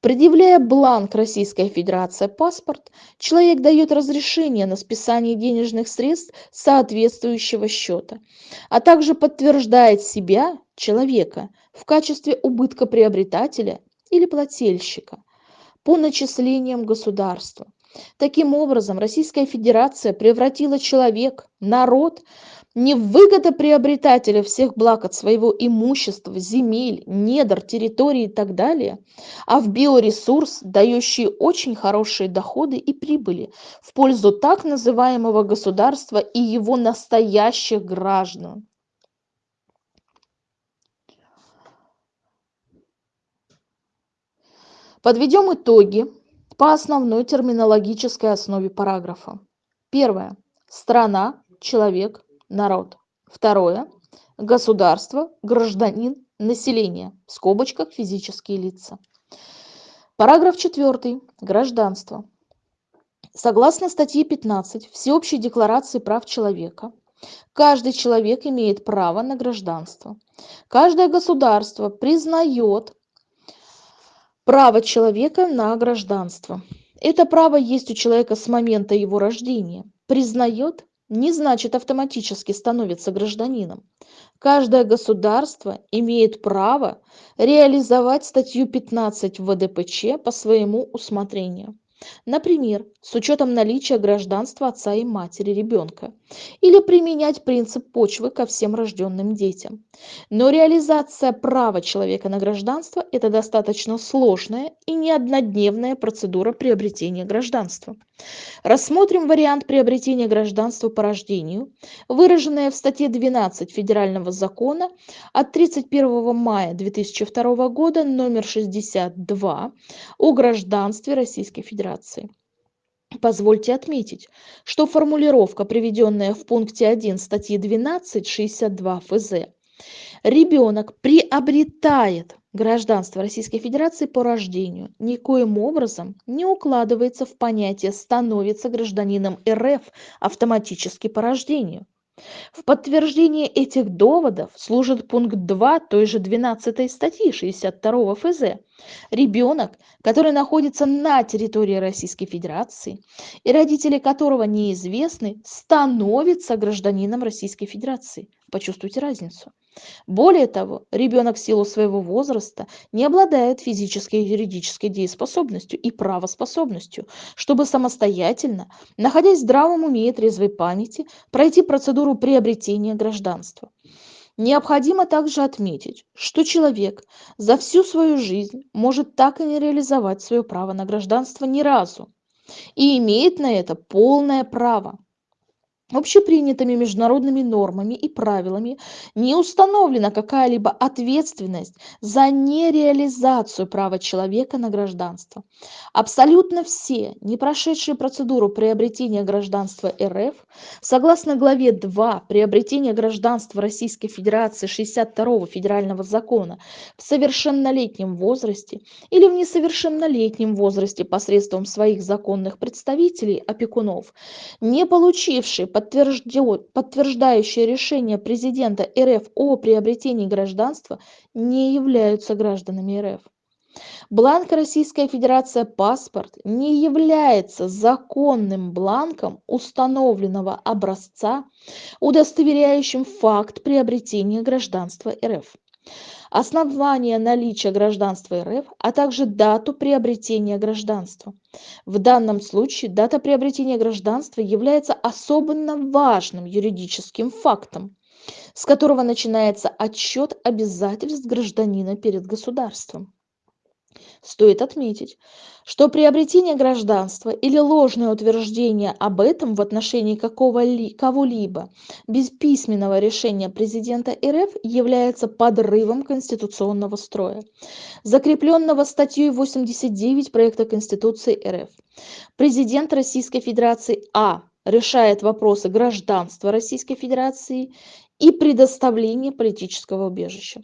Предъявляя бланк Российская Федерация паспорт, человек дает разрешение на списание денежных средств соответствующего счета, а также подтверждает себя, человека, в качестве убыткоприобретателя или плательщика по начислениям государства. Таким образом, Российская Федерация превратила человек, народ не в выгодоприобретателя всех благ от своего имущества, земель, недр, территорий и так далее, а в биоресурс, дающий очень хорошие доходы и прибыли в пользу так называемого государства и его настоящих граждан. Подведем итоги по основной терминологической основе параграфа. Первое. Страна, человек, народ. Второе. Государство, гражданин, население. В скобочках физические лица. Параграф 4. Гражданство. Согласно статье 15 Всеобщей декларации прав человека, каждый человек имеет право на гражданство. Каждое государство признает право человека на гражданство. Это право есть у человека с момента его рождения. Признает не значит автоматически становится гражданином. Каждое государство имеет право реализовать статью 15 ВДПЧ по своему усмотрению. Например, с учетом наличия гражданства отца и матери ребенка, или применять принцип почвы ко всем рожденным детям. Но реализация права человека на гражданство – это достаточно сложная и не однодневная процедура приобретения гражданства. Рассмотрим вариант приобретения гражданства по рождению, выраженное в статье 12 Федерального закона от 31 мая 2002 года номер 62 о гражданстве Российской Федерации. Позвольте отметить, что формулировка, приведенная в пункте 1 статьи 12.62 ФЗ, ребенок приобретает гражданство Российской Федерации по рождению, никоим образом не укладывается в понятие «становится гражданином РФ автоматически по рождению». В подтверждение этих доводов служит пункт 2 той же 12 статьи 62 ФЗ. Ребенок, который находится на территории Российской Федерации и родители которого неизвестны, становится гражданином Российской Федерации. Почувствуйте разницу. Более того, ребенок в силу своего возраста не обладает физической и юридической дееспособностью и правоспособностью, чтобы самостоятельно, находясь в здравом уме и трезвой памяти, пройти процедуру приобретения гражданства. Необходимо также отметить, что человек за всю свою жизнь может так и не реализовать свое право на гражданство ни разу и имеет на это полное право. Общепринятыми международными нормами и правилами не установлена какая-либо ответственность за нереализацию права человека на гражданство. Абсолютно все, не прошедшие процедуру приобретения гражданства РФ, согласно главе 2 приобретения гражданства Российской Федерации 62 федерального закона в совершеннолетнем возрасте или в несовершеннолетнем возрасте посредством своих законных представителей, опекунов, не получившие подтверждающие решение президента рф о приобретении гражданства не являются гражданами рф бланк российская федерация паспорт не является законным бланком установленного образца удостоверяющим факт приобретения гражданства рф основание наличия гражданства РФ, а также дату приобретения гражданства. В данном случае дата приобретения гражданства является особенно важным юридическим фактом, с которого начинается отсчет обязательств гражданина перед государством. Стоит отметить, что приобретение гражданства или ложное утверждение об этом в отношении кого-либо без письменного решения президента РФ является подрывом конституционного строя, закрепленного статьей 89 проекта Конституции РФ. Президент Российской Федерации А решает вопросы гражданства Российской Федерации и предоставления политического убежища.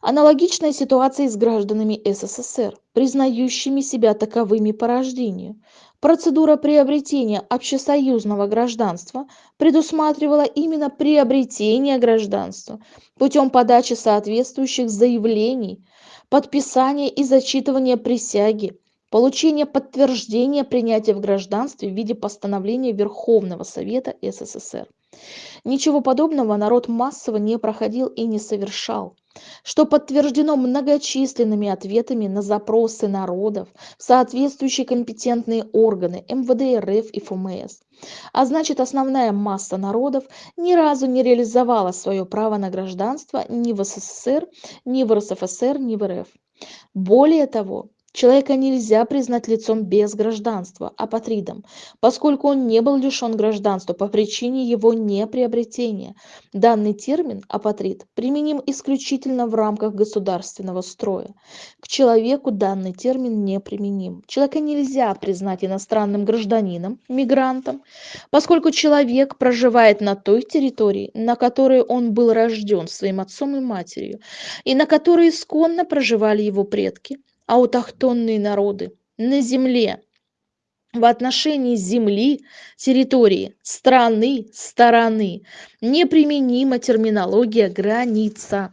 Аналогичная ситуация с гражданами СССР, признающими себя таковыми по рождению. Процедура приобретения общесоюзного гражданства предусматривала именно приобретение гражданства путем подачи соответствующих заявлений, подписания и зачитывания присяги, получения подтверждения принятия в гражданстве в виде постановления Верховного Совета СССР. Ничего подобного народ массово не проходил и не совершал что подтверждено многочисленными ответами на запросы народов в соответствующие компетентные органы МВД РФ и ФМС. А значит, основная масса народов ни разу не реализовала свое право на гражданство ни в СССР, ни в РСФСР, ни в РФ. Более того, Человека нельзя признать лицом без гражданства, апатридом, поскольку он не был лишен гражданства по причине его неприобретения. Данный термин «апатрид» применим исключительно в рамках государственного строя. К человеку данный термин не применим. Человека нельзя признать иностранным гражданином, мигрантом, поскольку человек проживает на той территории, на которой он был рожден своим отцом и матерью, и на которой исконно проживали его предки, аутохтонные народы на земле в отношении земли, территории, страны, стороны неприменима терминология «граница».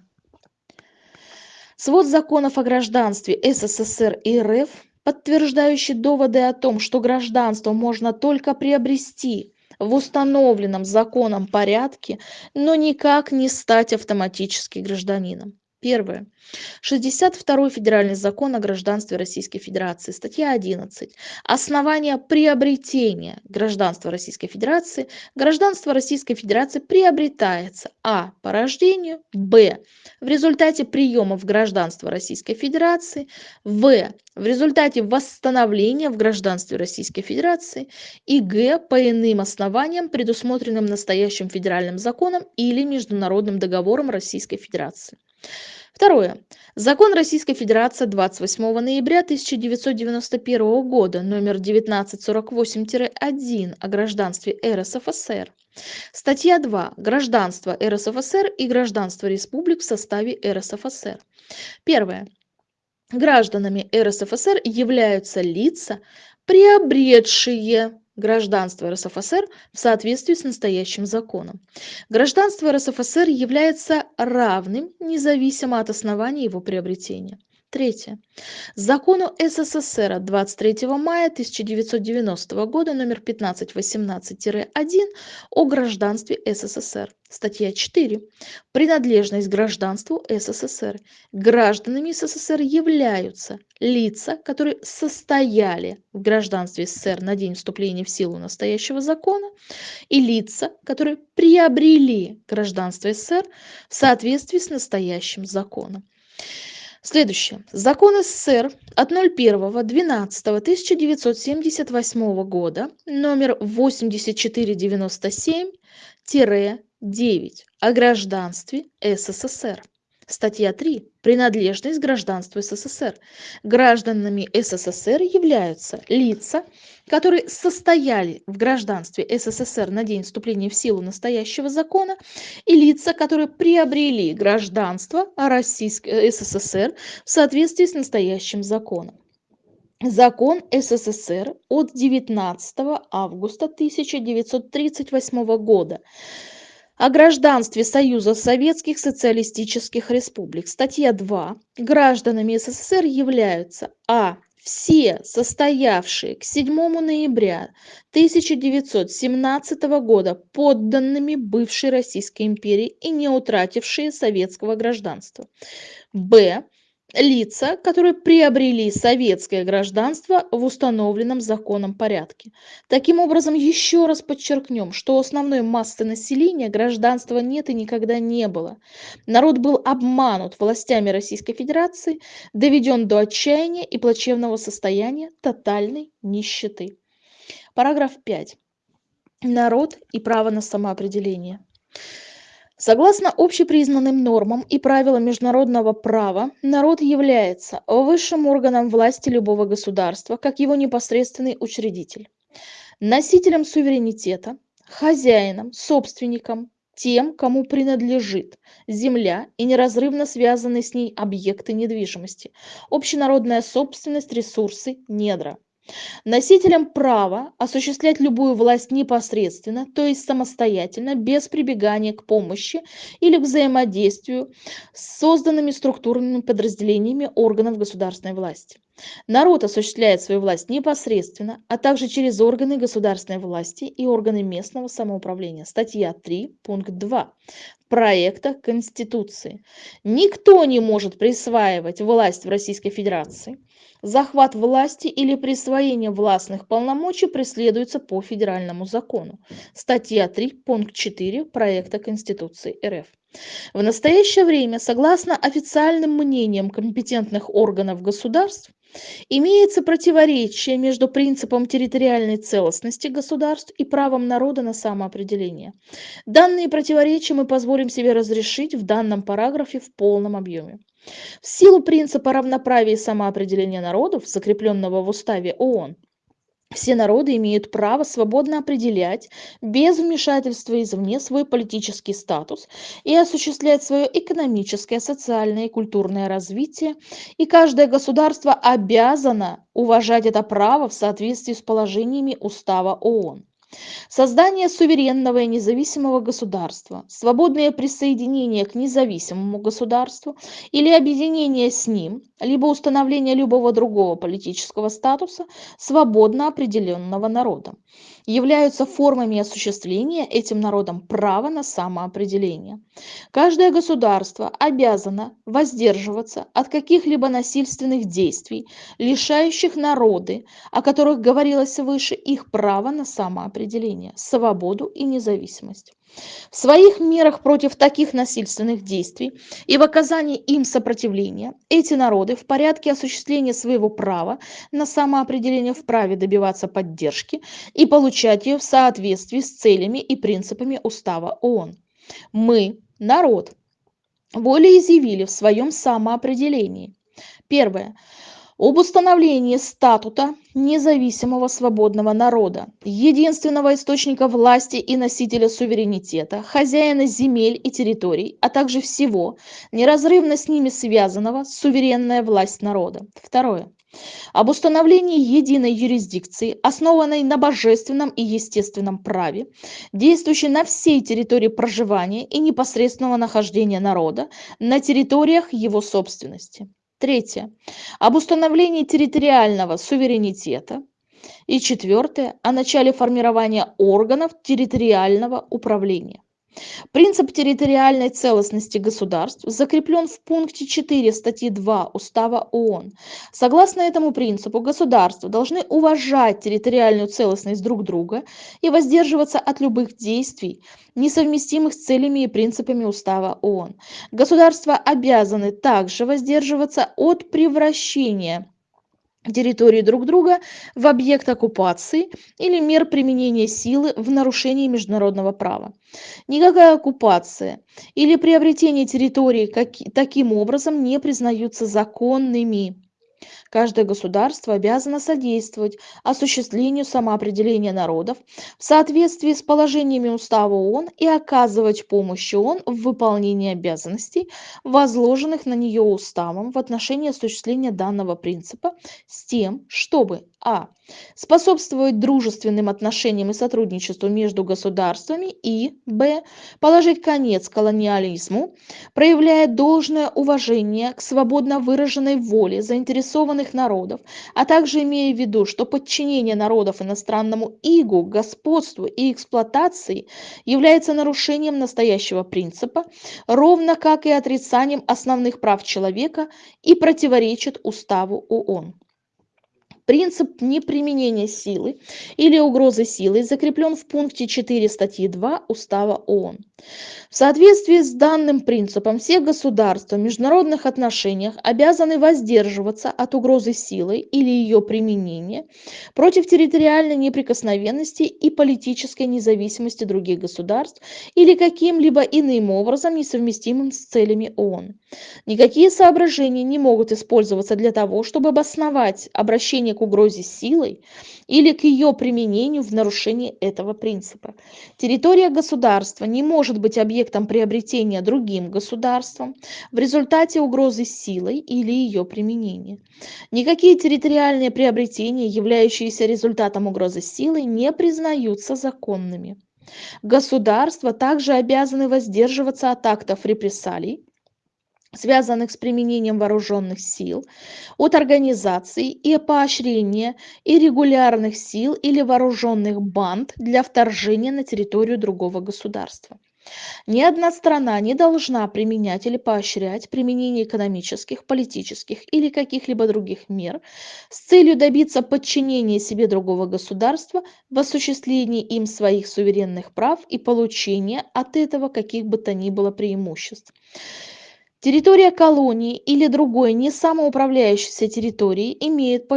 Свод законов о гражданстве СССР и РФ, подтверждающий доводы о том, что гражданство можно только приобрести в установленном законом порядке, но никак не стать автоматически гражданином. Первое. 62 федеральный закон о гражданстве Российской Федерации, статья 11. Основания приобретения гражданства Российской Федерации. Гражданство Российской Федерации приобретается а. по рождению, б. в результате приема в гражданство Российской Федерации, в. в результате восстановления в гражданстве Российской Федерации и г. по иным основаниям, предусмотренным настоящим федеральным законом или международным договором Российской Федерации. Второе. Закон Российской Федерации 28 ноября 1991 года номер 1948-1 о гражданстве РСФСР. Статья 2. Гражданство РСФСР и гражданство республик в составе РСФСР. Первое. Гражданами РСФСР являются лица, приобретшие гражданство рсфср в соответствии с настоящим законом. Гражданство рсфср является равным независимо от основания его приобретения Третье. Закону СССР от 23 мая 1990 года номер 1518-1 о гражданстве СССР. Статья 4. Принадлежность гражданству СССР. Гражданами СССР являются лица, которые состояли в гражданстве СССР на день вступления в силу настоящего закона, и лица, которые приобрели гражданство СССР в соответствии с настоящим законом. Следующее. Закон СССР от 01.12.1978 года номер 8497-9 о гражданстве СССР. Статья 3. Принадлежность гражданству СССР. Гражданами СССР являются лица, которые состояли в гражданстве СССР на день вступления в силу настоящего закона, и лица, которые приобрели гражданство э, СССР в соответствии с настоящим законом. Закон СССР от 19 августа 1938 года о гражданстве Союза Советских Социалистических Республик. Статья 2. Гражданами СССР являются а. Все состоявшие к 7 ноября 1917 года подданными бывшей Российской империи и не утратившие советского гражданства. Б лица, которые приобрели советское гражданство в установленном законом порядке. Таким образом, еще раз подчеркнем, что у основной массы населения гражданства нет и никогда не было. Народ был обманут властями Российской Федерации, доведен до отчаяния и плачевного состояния тотальной нищеты. Параграф 5. Народ и право на самоопределение. Согласно общепризнанным нормам и правилам международного права, народ является высшим органом власти любого государства, как его непосредственный учредитель, носителем суверенитета, хозяином, собственником, тем, кому принадлежит земля и неразрывно связанные с ней объекты недвижимости, общенародная собственность, ресурсы, недра носителем права осуществлять любую власть непосредственно, то есть самостоятельно, без прибегания к помощи или взаимодействию с созданными структурными подразделениями органов государственной власти. Народ осуществляет свою власть непосредственно, а также через органы государственной власти и органы местного самоуправления. Статья 3, пункт 2 проекта Конституции. Никто не может присваивать власть в Российской Федерации. Захват власти или присвоение властных полномочий преследуется по федеральному закону. Статья 3, пункт 4 проекта Конституции РФ. В настоящее время, согласно официальным мнениям компетентных органов государств, Имеется противоречие между принципом территориальной целостности государств и правом народа на самоопределение. Данные противоречия мы позволим себе разрешить в данном параграфе в полном объеме. В силу принципа равноправия и самоопределения народов, закрепленного в Уставе ООН, все народы имеют право свободно определять без вмешательства извне свой политический статус и осуществлять свое экономическое, социальное и культурное развитие, и каждое государство обязано уважать это право в соответствии с положениями Устава ООН. Создание суверенного и независимого государства, свободное присоединение к независимому государству или объединение с ним, либо установление любого другого политического статуса свободно определенного народом являются формами осуществления этим народом права на самоопределение. Каждое государство обязано воздерживаться от каких-либо насильственных действий, лишающих народы, о которых говорилось выше, их права на самоопределение, свободу и независимость. В своих мерах против таких насильственных действий и в оказании им сопротивления эти народы в порядке осуществления своего права на самоопределение вправе добиваться поддержки и получать ее в соответствии с целями и принципами Устава ООН. Мы, народ, волеизъявили в своем самоопределении. Первое об установлении статута независимого свободного народа, единственного источника власти и носителя суверенитета, хозяина земель и территорий, а также всего, неразрывно с ними связанного, суверенная власть народа. Второе. Об установлении единой юрисдикции, основанной на божественном и естественном праве, действующей на всей территории проживания и непосредственного нахождения народа на территориях его собственности. Третье. Об установлении территориального суверенитета. И четвертое. О начале формирования органов территориального управления. Принцип территориальной целостности государств закреплен в пункте 4 статьи 2 Устава ООН. Согласно этому принципу, государства должны уважать территориальную целостность друг друга и воздерживаться от любых действий, несовместимых с целями и принципами Устава ООН. Государства обязаны также воздерживаться от превращения территории друг друга в объект оккупации или мер применения силы в нарушении международного права. Никакая оккупация или приобретение территории как, таким образом не признаются законными. Каждое государство обязано содействовать осуществлению самоопределения народов в соответствии с положениями Устава ООН и оказывать помощь ООН в выполнении обязанностей, возложенных на нее Уставом в отношении осуществления данного принципа с тем, чтобы а. Способствовать дружественным отношениям и сотрудничеству между государствами и б. Положить конец колониализму, проявляя должное уважение к свободно выраженной воле заинтересованных народов, а также имея в виду, что подчинение народов иностранному игу, господству и эксплуатации является нарушением настоящего принципа, ровно как и отрицанием основных прав человека и противоречит уставу ООН. Принцип неприменения силы или угрозы силой закреплен в пункте 4 статьи 2 Устава ООН. В соответствии с данным принципом все государства в международных отношениях обязаны воздерживаться от угрозы силой или ее применения против территориальной неприкосновенности и политической независимости других государств или каким-либо иным образом несовместимым с целями ООН. Никакие соображения не могут использоваться для того, чтобы обосновать обращение к угрозе силой или к ее применению в нарушении этого принципа. Территория государства не может быть объектом приобретения другим государством в результате угрозы силой или ее применения. Никакие территориальные приобретения, являющиеся результатом угрозы силой, не признаются законными. Государства также обязаны воздерживаться от актов репрессалий, связанных с применением вооруженных сил, от организации и поощрения иррегулярных сил или вооруженных банд для вторжения на территорию другого государства. Ни одна страна не должна применять или поощрять применение экономических, политических или каких-либо других мер с целью добиться подчинения себе другого государства в осуществлении им своих суверенных прав и получения от этого каких бы то ни было преимуществ. Территория колонии или другой не самоуправляющейся территории имеет по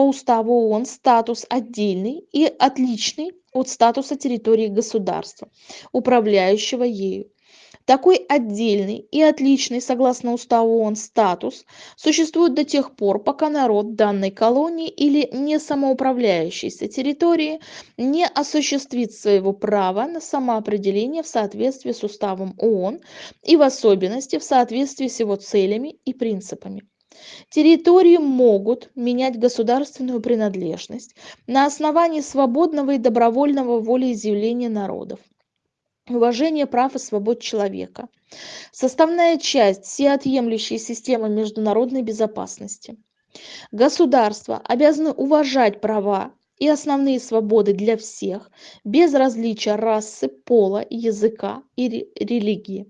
уставу ООН статус отдельный и отличный от статуса территории государства, управляющего ею. Такой отдельный и отличный, согласно уставу ООН, статус существует до тех пор, пока народ данной колонии или не самоуправляющейся территории не осуществит своего права на самоопределение в соответствии с уставом ООН и в особенности в соответствии с его целями и принципами. Территории могут менять государственную принадлежность на основании свободного и добровольного волеизъявления народов уважение прав и свобод человека. Составная часть всеотъемлющей системы международной безопасности. Государства обязаны уважать права и основные свободы для всех без различия расы пола языка и религии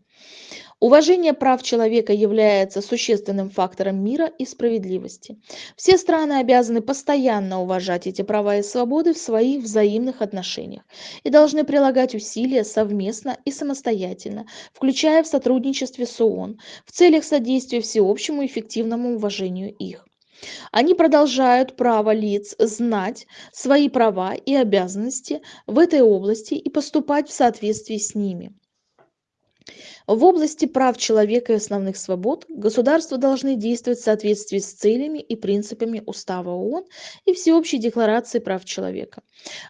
Уважение прав человека является существенным фактором мира и справедливости. Все страны обязаны постоянно уважать эти права и свободы в своих взаимных отношениях и должны прилагать усилия совместно и самостоятельно, включая в сотрудничестве с ООН, в целях содействия всеобщему эффективному уважению их. Они продолжают право лиц знать свои права и обязанности в этой области и поступать в соответствии с ними. В области прав человека и основных свобод государства должны действовать в соответствии с целями и принципами Устава ООН и Всеобщей декларации прав человека.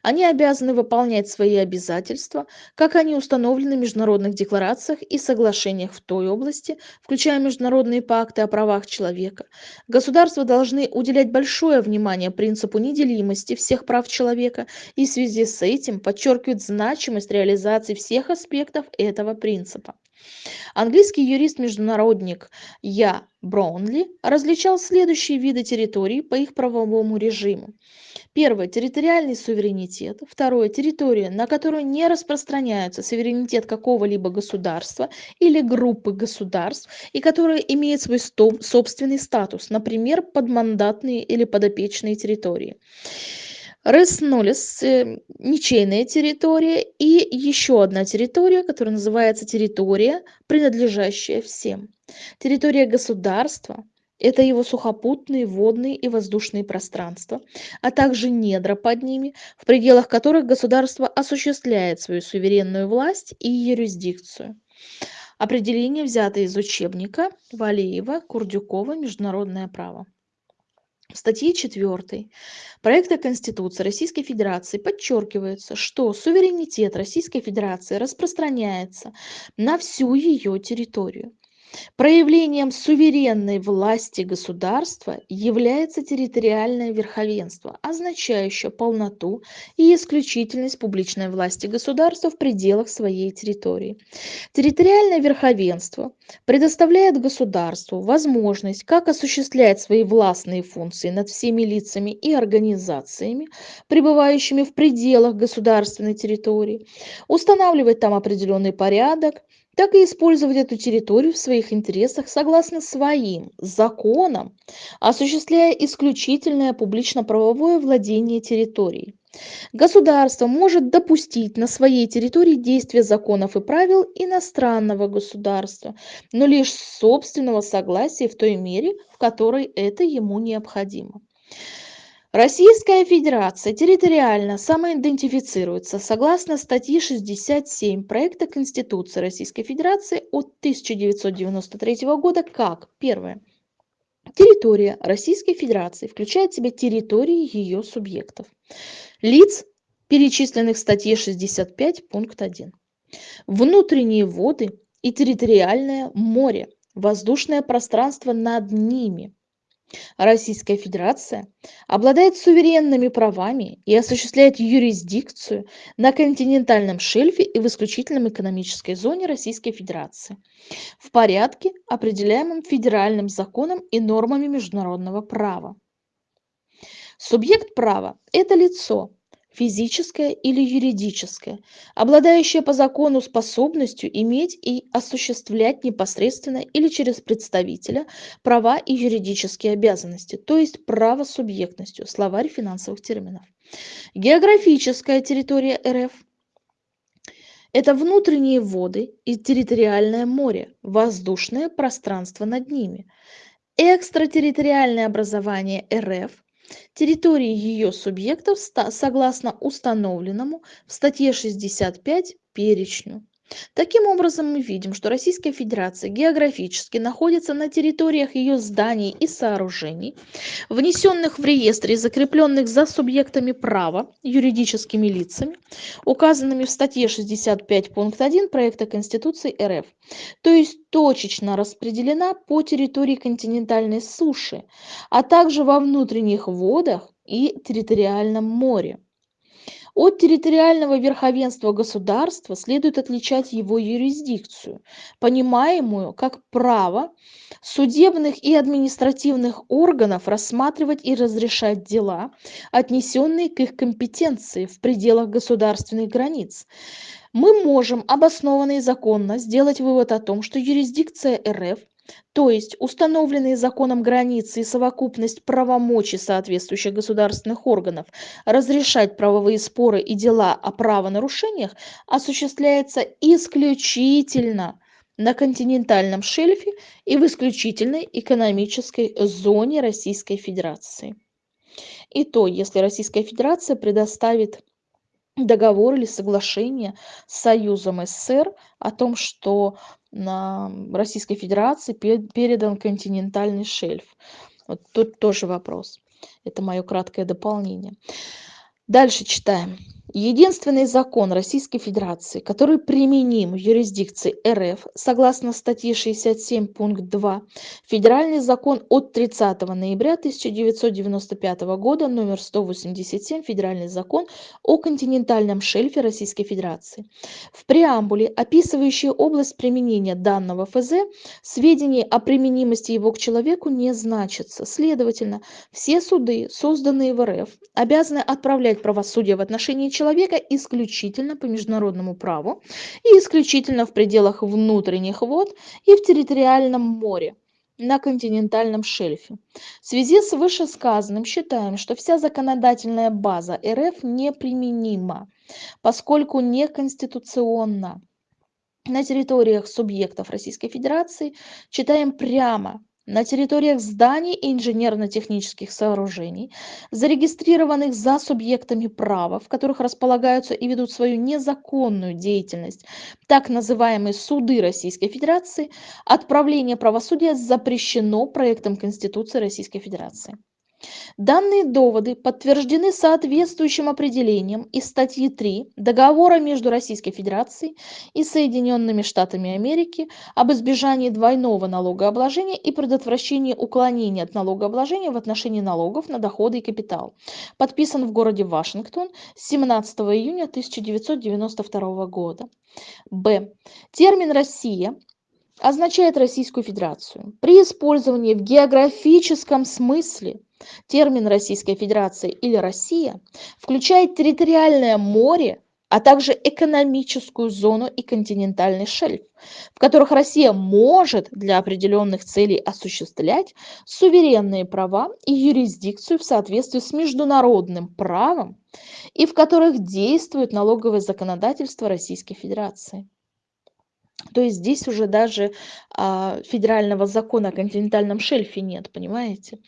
Они обязаны выполнять свои обязательства, как они установлены в международных декларациях и соглашениях в той области, включая международные пакты о правах человека. Государства должны уделять большое внимание принципу неделимости всех прав человека и в связи с этим подчеркивают значимость реализации всех аспектов этого принципа. Английский юрист-международник Я. Браунли различал следующие виды территорий по их правовому режиму. Первое – территориальный суверенитет. Второе – территория, на которую не распространяется суверенитет какого-либо государства или группы государств, и которая имеет свой собственный статус, например, подмандатные или подопечные территории. Реснулис, э, ничейная территория и еще одна территория, которая называется территория, принадлежащая всем. Территория государства – это его сухопутные, водные и воздушные пространства, а также недра под ними, в пределах которых государство осуществляет свою суверенную власть и юрисдикцию. Определение взято из учебника Валеева, Курдюкова «Международное право». В статье 4 проекта Конституции Российской Федерации подчеркивается, что суверенитет Российской Федерации распространяется на всю ее территорию. Проявлением суверенной власти государства является территориальное верховенство, означающее полноту и исключительность публичной власти государства в пределах своей территории. Территориальное верховенство предоставляет государству возможность как осуществлять свои властные функции над всеми лицами и организациями, пребывающими в пределах государственной территории, устанавливать там определенный порядок, так и использовать эту территорию в своих интересах согласно своим законам, осуществляя исключительное публично-правовое владение территорией. Государство может допустить на своей территории действие законов и правил иностранного государства, но лишь собственного согласия в той мере, в которой это ему необходимо. Российская Федерация территориально самоидентифицируется согласно статьи 67 проекта Конституции Российской Федерации от 1993 года как первое. Территория Российской Федерации включает в себя территории ее субъектов, лиц, перечисленных в статье 65 пункт 1, внутренние воды и территориальное море, воздушное пространство над ними – Российская Федерация обладает суверенными правами и осуществляет юрисдикцию на континентальном шельфе и в исключительном экономической зоне Российской Федерации в порядке, определяемом федеральным законом и нормами международного права. Субъект права – это лицо, физическое или юридическое, обладающее по закону способностью иметь и осуществлять непосредственно или через представителя права и юридические обязанности, то есть правосубъектностью, словарь финансовых терминов. Географическая территория РФ – это внутренние воды и территориальное море, воздушное пространство над ними. Экстратерриториальное образование РФ территории ее субъектов согласно установленному в статье 65 перечню Таким образом, мы видим, что Российская Федерация географически находится на территориях ее зданий и сооружений, внесенных в реестр и закрепленных за субъектами права юридическими лицами, указанными в статье 65 пункт 1 проекта Конституции РФ, то есть точечно распределена по территории континентальной суши, а также во внутренних водах и территориальном море. От территориального верховенства государства следует отличать его юрисдикцию, понимаемую как право судебных и административных органов рассматривать и разрешать дела, отнесенные к их компетенции в пределах государственных границ. Мы можем обоснованно и законно сделать вывод о том, что юрисдикция РФ то есть установленные законом границы и совокупность правомочий соответствующих государственных органов разрешать правовые споры и дела о правонарушениях осуществляется исключительно на континентальном шельфе и в исключительной экономической зоне Российской Федерации. И то, если Российская Федерация предоставит договор или соглашение с Союзом СССР о том, что на Российской Федерации передан континентальный шельф. Вот тут тоже вопрос. Это мое краткое дополнение. Дальше читаем. Единственный закон Российской Федерации, который применим в юрисдикции РФ, согласно статье 67 пункт 2, Федеральный закон от 30 ноября 1995 года, номер 187, Федеральный закон о континентальном шельфе Российской Федерации. В преамбуле, описывающей область применения данного ФЗ, сведений о применимости его к человеку не значится. Следовательно, все суды, созданные в РФ, обязаны отправлять правосудие в отношении человека исключительно по международному праву и исключительно в пределах внутренних вод и в территориальном море на континентальном шельфе. В связи с вышесказанным считаем, что вся законодательная база РФ неприменима, поскольку неконституционна. На территориях субъектов Российской Федерации читаем прямо на территориях зданий и инженерно-технических сооружений, зарегистрированных за субъектами права, в которых располагаются и ведут свою незаконную деятельность так называемые суды Российской Федерации, отправление правосудия запрещено проектом Конституции Российской Федерации. Данные доводы подтверждены соответствующим определением из статьи 3 Договора между Российской Федерацией и Соединенными Штатами Америки об избежании двойного налогообложения и предотвращении уклонения от налогообложения в отношении налогов на доходы и капитал, подписан в городе Вашингтон 17 июня 1992 года. Б. Термин «Россия» означает Российскую Федерацию. При использовании в географическом смысле термин Российская Федерация или Россия включает территориальное море, а также экономическую зону и континентальный шельф, в которых Россия может для определенных целей осуществлять суверенные права и юрисдикцию в соответствии с международным правом и в которых действует налоговое законодательство Российской Федерации. То есть здесь уже даже а, федерального закона о континентальном шельфе нет, понимаете?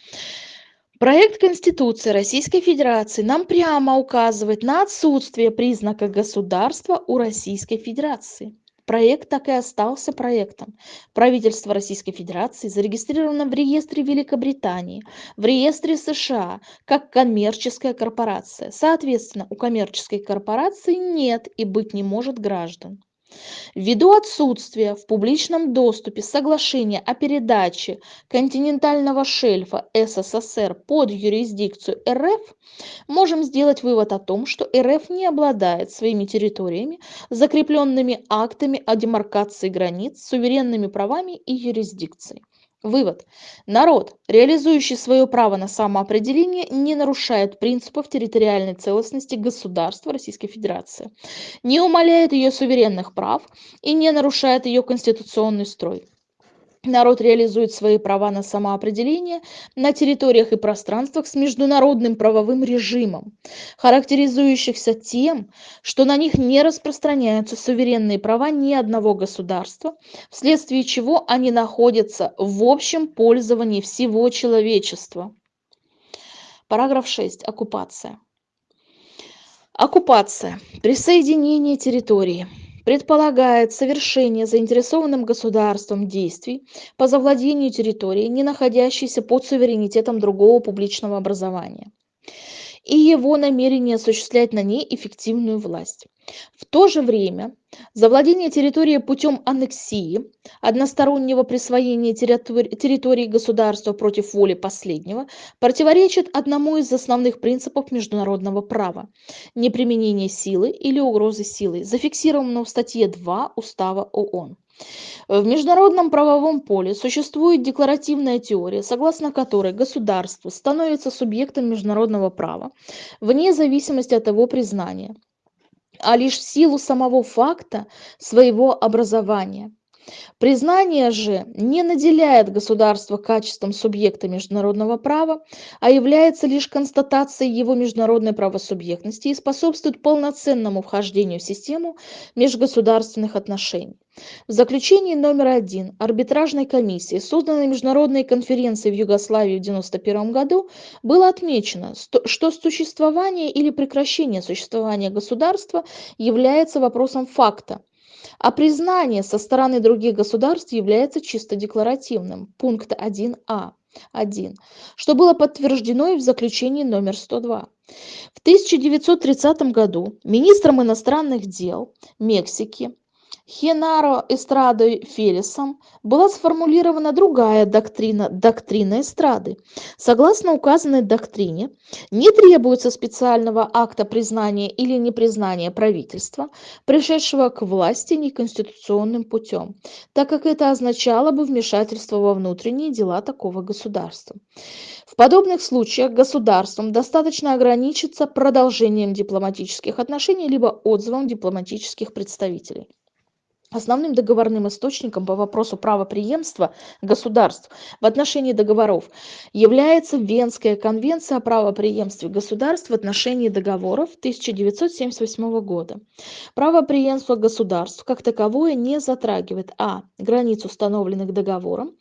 Проект Конституции Российской Федерации нам прямо указывает на отсутствие признака государства у Российской Федерации. Проект так и остался проектом. Правительство Российской Федерации зарегистрировано в реестре Великобритании, в реестре США, как коммерческая корпорация. Соответственно, у коммерческой корпорации нет и быть не может граждан. Ввиду отсутствия в публичном доступе соглашения о передаче континентального шельфа СССР под юрисдикцию РФ, можем сделать вывод о том, что РФ не обладает своими территориями, закрепленными актами о демаркации границ, суверенными правами и юрисдикцией. Вывод. Народ, реализующий свое право на самоопределение, не нарушает принципов территориальной целостности государства Российской Федерации, не умаляет ее суверенных прав и не нарушает ее конституционный строй народ реализует свои права на самоопределение на территориях и пространствах с международным правовым режимом, характеризующихся тем, что на них не распространяются суверенные права ни одного государства, вследствие чего они находятся в общем пользовании всего человечества. Параграф 6. Оккупация. Оккупация. Присоединение территории предполагает совершение заинтересованным государством действий по завладению территорией, не находящейся под суверенитетом другого публичного образования и его намерение осуществлять на ней эффективную власть. В то же время завладение территорией путем аннексии, одностороннего присвоения территории государства против воли последнего, противоречит одному из основных принципов международного права – неприменение силы или угрозы силой, зафиксированного в статье 2 Устава ООН. В международном правовом поле существует декларативная теория, согласно которой государство становится субъектом международного права вне зависимости от его признания, а лишь в силу самого факта своего образования. Признание же не наделяет государство качеством субъекта международного права, а является лишь констатацией его международной правосубъектности и способствует полноценному вхождению в систему межгосударственных отношений. В заключении номер один арбитражной комиссии, созданной Международной конференцией в Югославии в 1991 году, было отмечено, что существование или прекращение существования государства является вопросом факта, а признание со стороны других государств является чисто декларативным. Пункт 1а. 1, что было подтверждено и в заключении номер 102. В 1930 году министром иностранных дел Мексики Хенаро Эстрадой Фелисом была сформулирована другая доктрина, доктрина эстрады. Согласно указанной доктрине, не требуется специального акта признания или непризнания правительства, пришедшего к власти неконституционным путем, так как это означало бы вмешательство во внутренние дела такого государства. В подобных случаях государством достаточно ограничиться продолжением дипломатических отношений либо отзывом дипломатических представителей. Основным договорным источником по вопросу правопреемства государств в отношении договоров является Венская конвенция о правопреемстве государств в отношении договоров 1978 года. Правопреемство государств как таковое не затрагивает а. границ, установленных договором,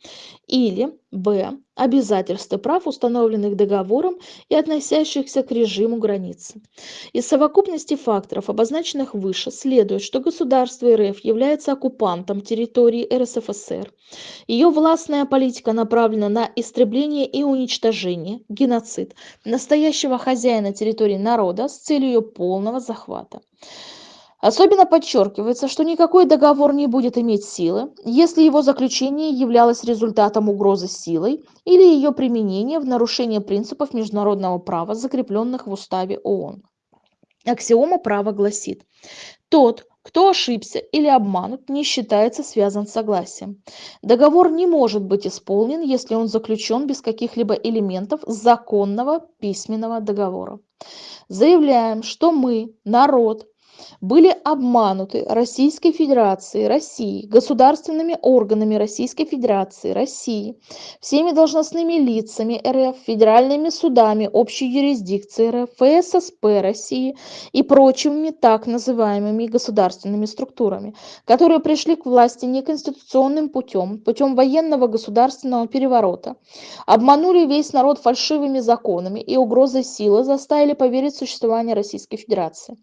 или б. Обязательств и прав установленных договором и относящихся к режиму границы из совокупности факторов обозначенных выше следует что государство рф является оккупантом территории рсфср. Ее властная политика направлена на истребление и уничтожение геноцид настоящего хозяина территории народа с целью ее полного захвата Особенно подчеркивается, что никакой договор не будет иметь силы, если его заключение являлось результатом угрозы силой или ее применения в нарушение принципов международного права, закрепленных в Уставе ООН. Аксиома права гласит, тот, кто ошибся или обманут, не считается связан с согласием. Договор не может быть исполнен, если он заключен без каких-либо элементов законного письменного договора. Заявляем, что мы, народ, были обмануты Российской Федерацией России, государственными органами Российской Федерации России, всеми должностными лицами РФ, федеральными судами общей юрисдикции РФ, ФССП России и прочими так называемыми государственными структурами, которые пришли к власти неконституционным путем, путем военного государственного переворота, обманули весь народ фальшивыми законами и угрозой силы заставили поверить в существование Российской Федерации.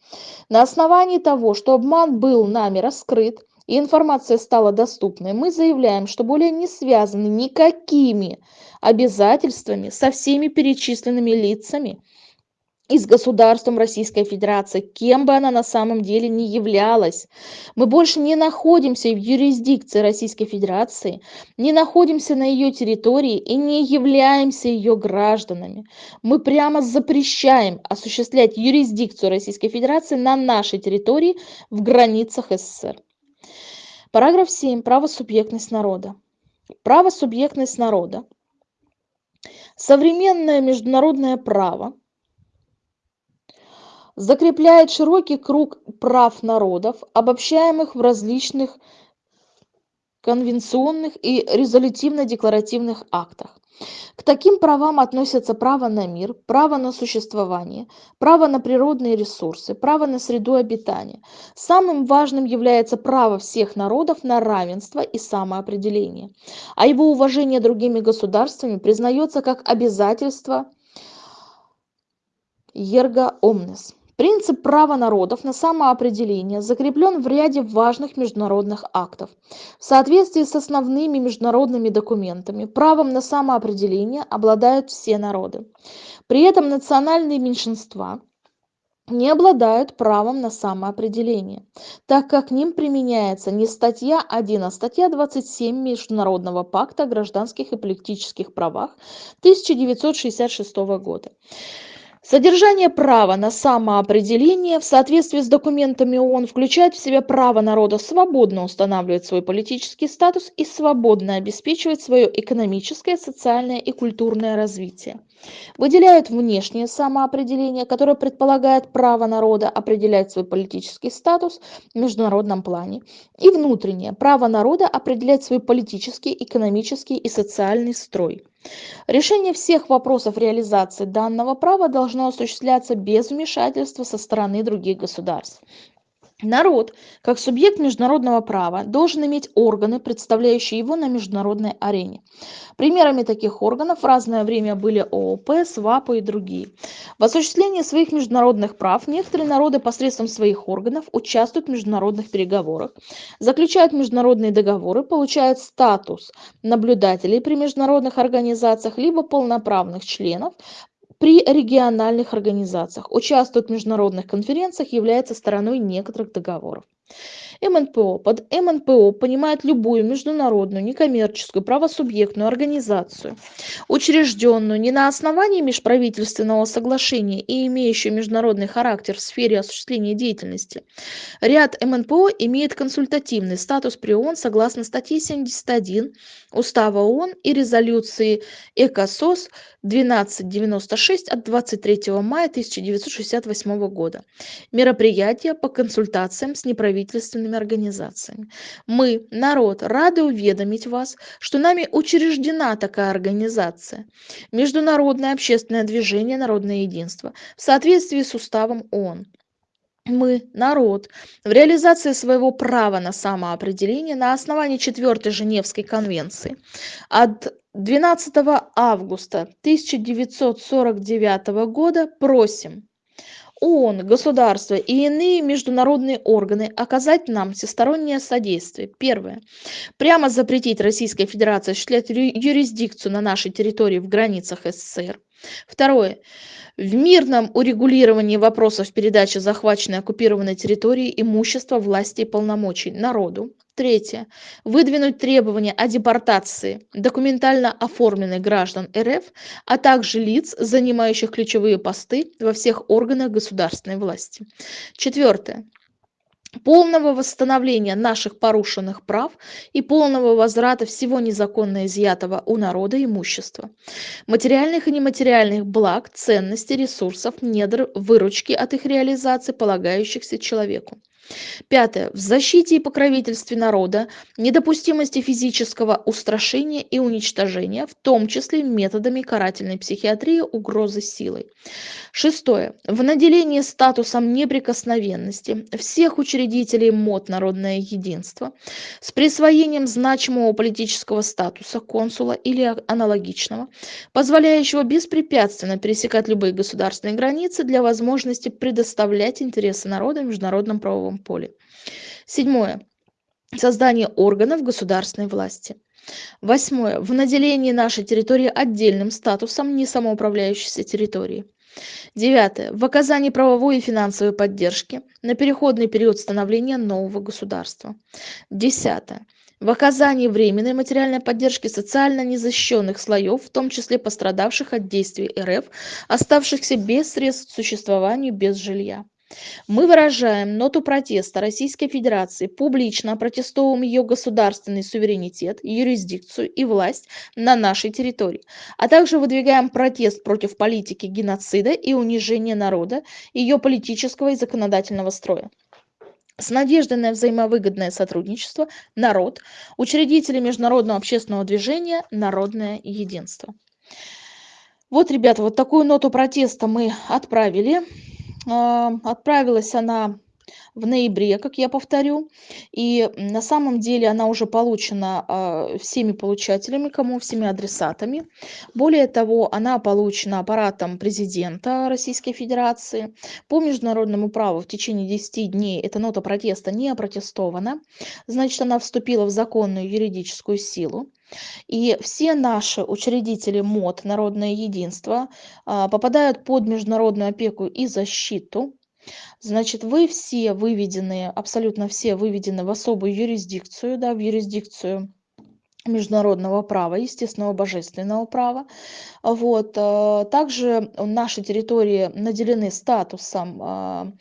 На основании основании того, что обман был нами раскрыт и информация стала доступной, мы заявляем, что более не связаны никакими обязательствами со всеми перечисленными лицами и с государством Российской Федерации, кем бы она на самом деле ни являлась. Мы больше не находимся в юрисдикции Российской Федерации, не находимся на ее территории и не являемся ее гражданами. Мы прямо запрещаем осуществлять юрисдикцию Российской Федерации на нашей территории в границах СССР. Параграф 7. Правосубъектность народа. Правосубъектность народа. Современное международное право – закрепляет широкий круг прав народов обобщаемых в различных конвенционных и резолютивно-декларативных актах. К таким правам относятся право на мир, право на существование, право на природные ресурсы, право на среду обитания. Самым важным является право всех народов на равенство и самоопределение, а его уважение другими государствами признается как обязательство ерго омнес. Принцип права народов на самоопределение закреплен в ряде важных международных актов. В соответствии с основными международными документами, правом на самоопределение обладают все народы. При этом национальные меньшинства не обладают правом на самоопределение, так как к ним применяется не статья 1, а статья 27 Международного пакта о гражданских и политических правах 1966 года. Содержание права на самоопределение в соответствии с документами ООН включает в себя право народа свободно устанавливать свой политический статус и свободно обеспечивать свое экономическое, социальное и культурное развитие. Выделяют внешнее самоопределение, которое предполагает право народа определять свой политический статус в международном плане, и внутреннее право народа определять свой политический, экономический и социальный строй. Решение всех вопросов реализации данного права должно осуществляться без вмешательства со стороны других государств. Народ, как субъект международного права, должен иметь органы, представляющие его на международной арене. Примерами таких органов в разное время были ООП, СВАПО и другие. В осуществлении своих международных прав некоторые народы посредством своих органов участвуют в международных переговорах, заключают международные договоры, получают статус наблюдателей при международных организациях либо полноправных членов, при региональных организациях, участвует в международных конференциях, является стороной некоторых договоров. МНПО. Под МНПО понимает любую международную, некоммерческую, правосубъектную организацию, учрежденную не на основании межправительственного соглашения и имеющую международный характер в сфере осуществления деятельности. Ряд МНПО имеет консультативный статус при ООН согласно статье 71 Устава ООН и резолюции ЭКОСОС 1296 от 23 мая 1968 года. Мероприятия по консультациям с неправительственными организациями. Мы, народ, рады уведомить вас, что нами учреждена такая организация – Международное общественное движение «Народное единство» в соответствии с уставом ООН. мы, народ, в реализации своего права на самоопределение на основании Четвертой Женевской конвенции от 12 августа 1949 года просим ООН, государства и иные международные органы оказать нам всестороннее содействие. Первое. Прямо запретить Российской Федерации осуществлять юрисдикцию на нашей территории в границах СССР. Второе в мирном урегулировании вопросов передачи захваченной оккупированной территории имущества власти и полномочий народу третье. Выдвинуть требования о депортации документально оформленных граждан рф а также лиц занимающих ключевые посты во всех органах государственной власти. Четвертое. Полного восстановления наших порушенных прав и полного возврата всего незаконно изъятого у народа имущества, материальных и нематериальных благ, ценностей, ресурсов, недр, выручки от их реализации, полагающихся человеку. Пятое. В защите и покровительстве народа недопустимости физического устрашения и уничтожения, в том числе методами карательной психиатрии угрозы силой. Шестое. В наделении статусом неприкосновенности всех учредителей МОД «Народное единство» с присвоением значимого политического статуса консула или аналогичного, позволяющего беспрепятственно пересекать любые государственные границы для возможности предоставлять интересы народа в международном правовом поле. Седьмое. Создание органов государственной власти. Восьмое. В наделении нашей территории отдельным статусом несамоуправляющейся территории. Девятое. В оказании правовой и финансовой поддержки на переходный период становления нового государства. Десятое. В оказании временной материальной поддержки социально незащищенных слоев, в том числе пострадавших от действий РФ, оставшихся без средств к существованию без жилья. Мы выражаем ноту протеста Российской Федерации, публично протестуем ее государственный суверенитет, юрисдикцию и власть на нашей территории, а также выдвигаем протест против политики геноцида и унижения народа, ее политического и законодательного строя. С надеждой на взаимовыгодное сотрудничество народ учредители международного общественного движения народное единство. Вот ребята вот такую ноту протеста мы отправили отправилась она в ноябре, как я повторю. И на самом деле она уже получена а, всеми получателями, кому всеми адресатами. Более того, она получена аппаратом президента Российской Федерации. По международному праву в течение 10 дней эта нота протеста не опротестована. Значит, она вступила в законную юридическую силу. И все наши учредители МОД, Народное единство, а, попадают под международную опеку и защиту. Значит, вы все выведены, абсолютно все выведены в особую юрисдикцию, да, в юрисдикцию международного права, естественного божественного права. Вот. А, также наши территории наделены статусом а,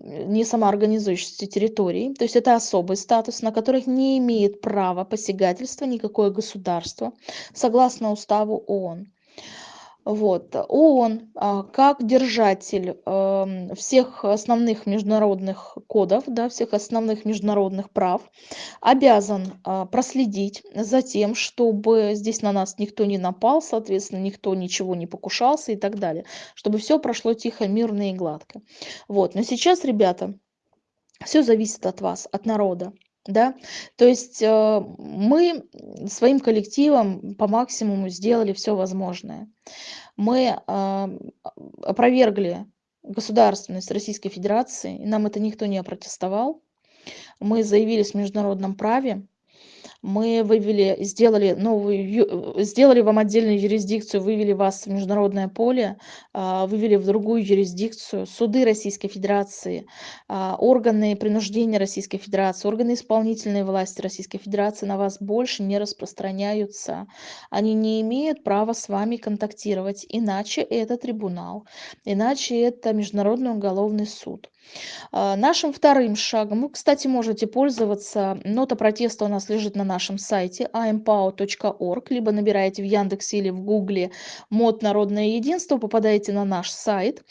не самоорганизующейся территории, то есть это особый статус, на которых не имеет права посягательства никакое государство, согласно уставу ООН. Вот. ООН а, как держатель эм, всех основных международных кодов, да, всех основных международных прав, обязан а, проследить за тем, чтобы здесь на нас никто не напал, соответственно, никто ничего не покушался и так далее, чтобы все прошло тихо, мирно и гладко. Вот. Но сейчас, ребята, все зависит от вас, от народа да. То есть э, мы своим коллективом по максимуму сделали все возможное. Мы а, опровергли государственность российской федерации и нам это никто не опротестовал. Мы заявились в международном праве мы вывели, сделали новую, сделали вам отдельную юрисдикцию, вывели вас в международное поле, а, вывели в другую юрисдикцию, суды Российской Федерации, а, органы принуждения Российской Федерации, органы исполнительной власти Российской Федерации на вас больше не распространяются. Они не имеют права с вами контактировать, иначе это трибунал, иначе это Международный уголовный суд. А, нашим вторым шагом, вы, кстати, можете пользоваться, нота протеста у нас лежит на нашем сайте ampao.org, либо набираете в Яндексе или в Гугле мод «Народное единство», попадаете на наш сайт.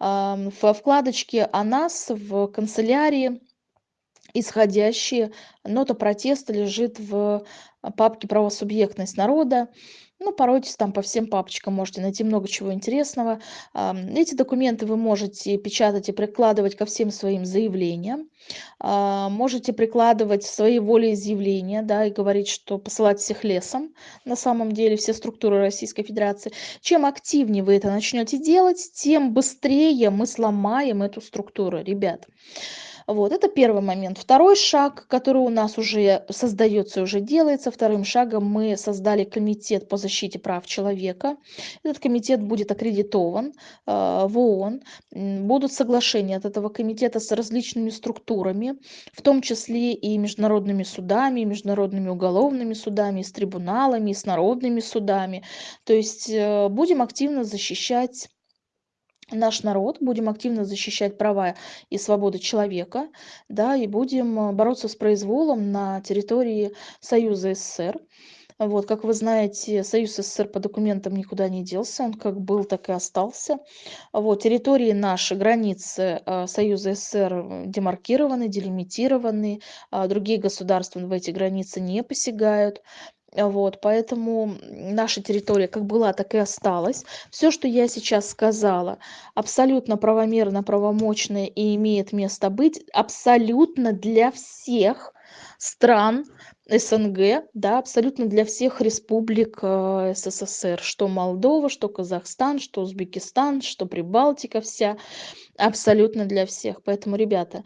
В вкладочке «О нас» в канцелярии исходящие нота протеста лежит в папке правосубъектность народа Ну, поройтесь там по всем папочкам, можете найти много чего интересного. Эти документы вы можете печатать и прикладывать ко всем своим заявлениям. А, можете прикладывать свои волеизъявления, да, и говорить, что посылать всех лесом, на самом деле, все структуры Российской Федерации. Чем активнее вы это начнете делать, тем быстрее мы сломаем эту структуру, ребят. Вот, это первый момент. Второй шаг, который у нас уже создается, уже делается. Вторым шагом мы создали комитет по защите прав человека. Этот комитет будет аккредитован э, в ООН. Будут соглашения от этого комитета с различными структурами, в том числе и международными судами, и международными уголовными судами, и с трибуналами, и с народными судами. То есть э, будем активно защищать наш народ, будем активно защищать права и свободы человека, да, и будем э, бороться с произволом на территории Союза СССР. Вот, как вы знаете, Союз СССР по документам никуда не делся, он как был, так и остался. Вот, территории наши, границы э, Союза СССР демаркированы, делимитированы, а другие государства в эти границы не посягают. Вот, поэтому наша территория как была, так и осталась. Все, что я сейчас сказала, абсолютно правомерно, правомочно и имеет место быть абсолютно для всех стран СНГ, да, абсолютно для всех республик э, СССР, что Молдова, что Казахстан, что Узбекистан, что Прибалтика вся, абсолютно для всех. Поэтому, ребята,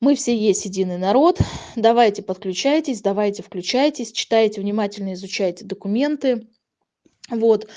мы все есть единый народ. Давайте подключайтесь, давайте включайтесь, читайте внимательно, изучайте документы. Вот.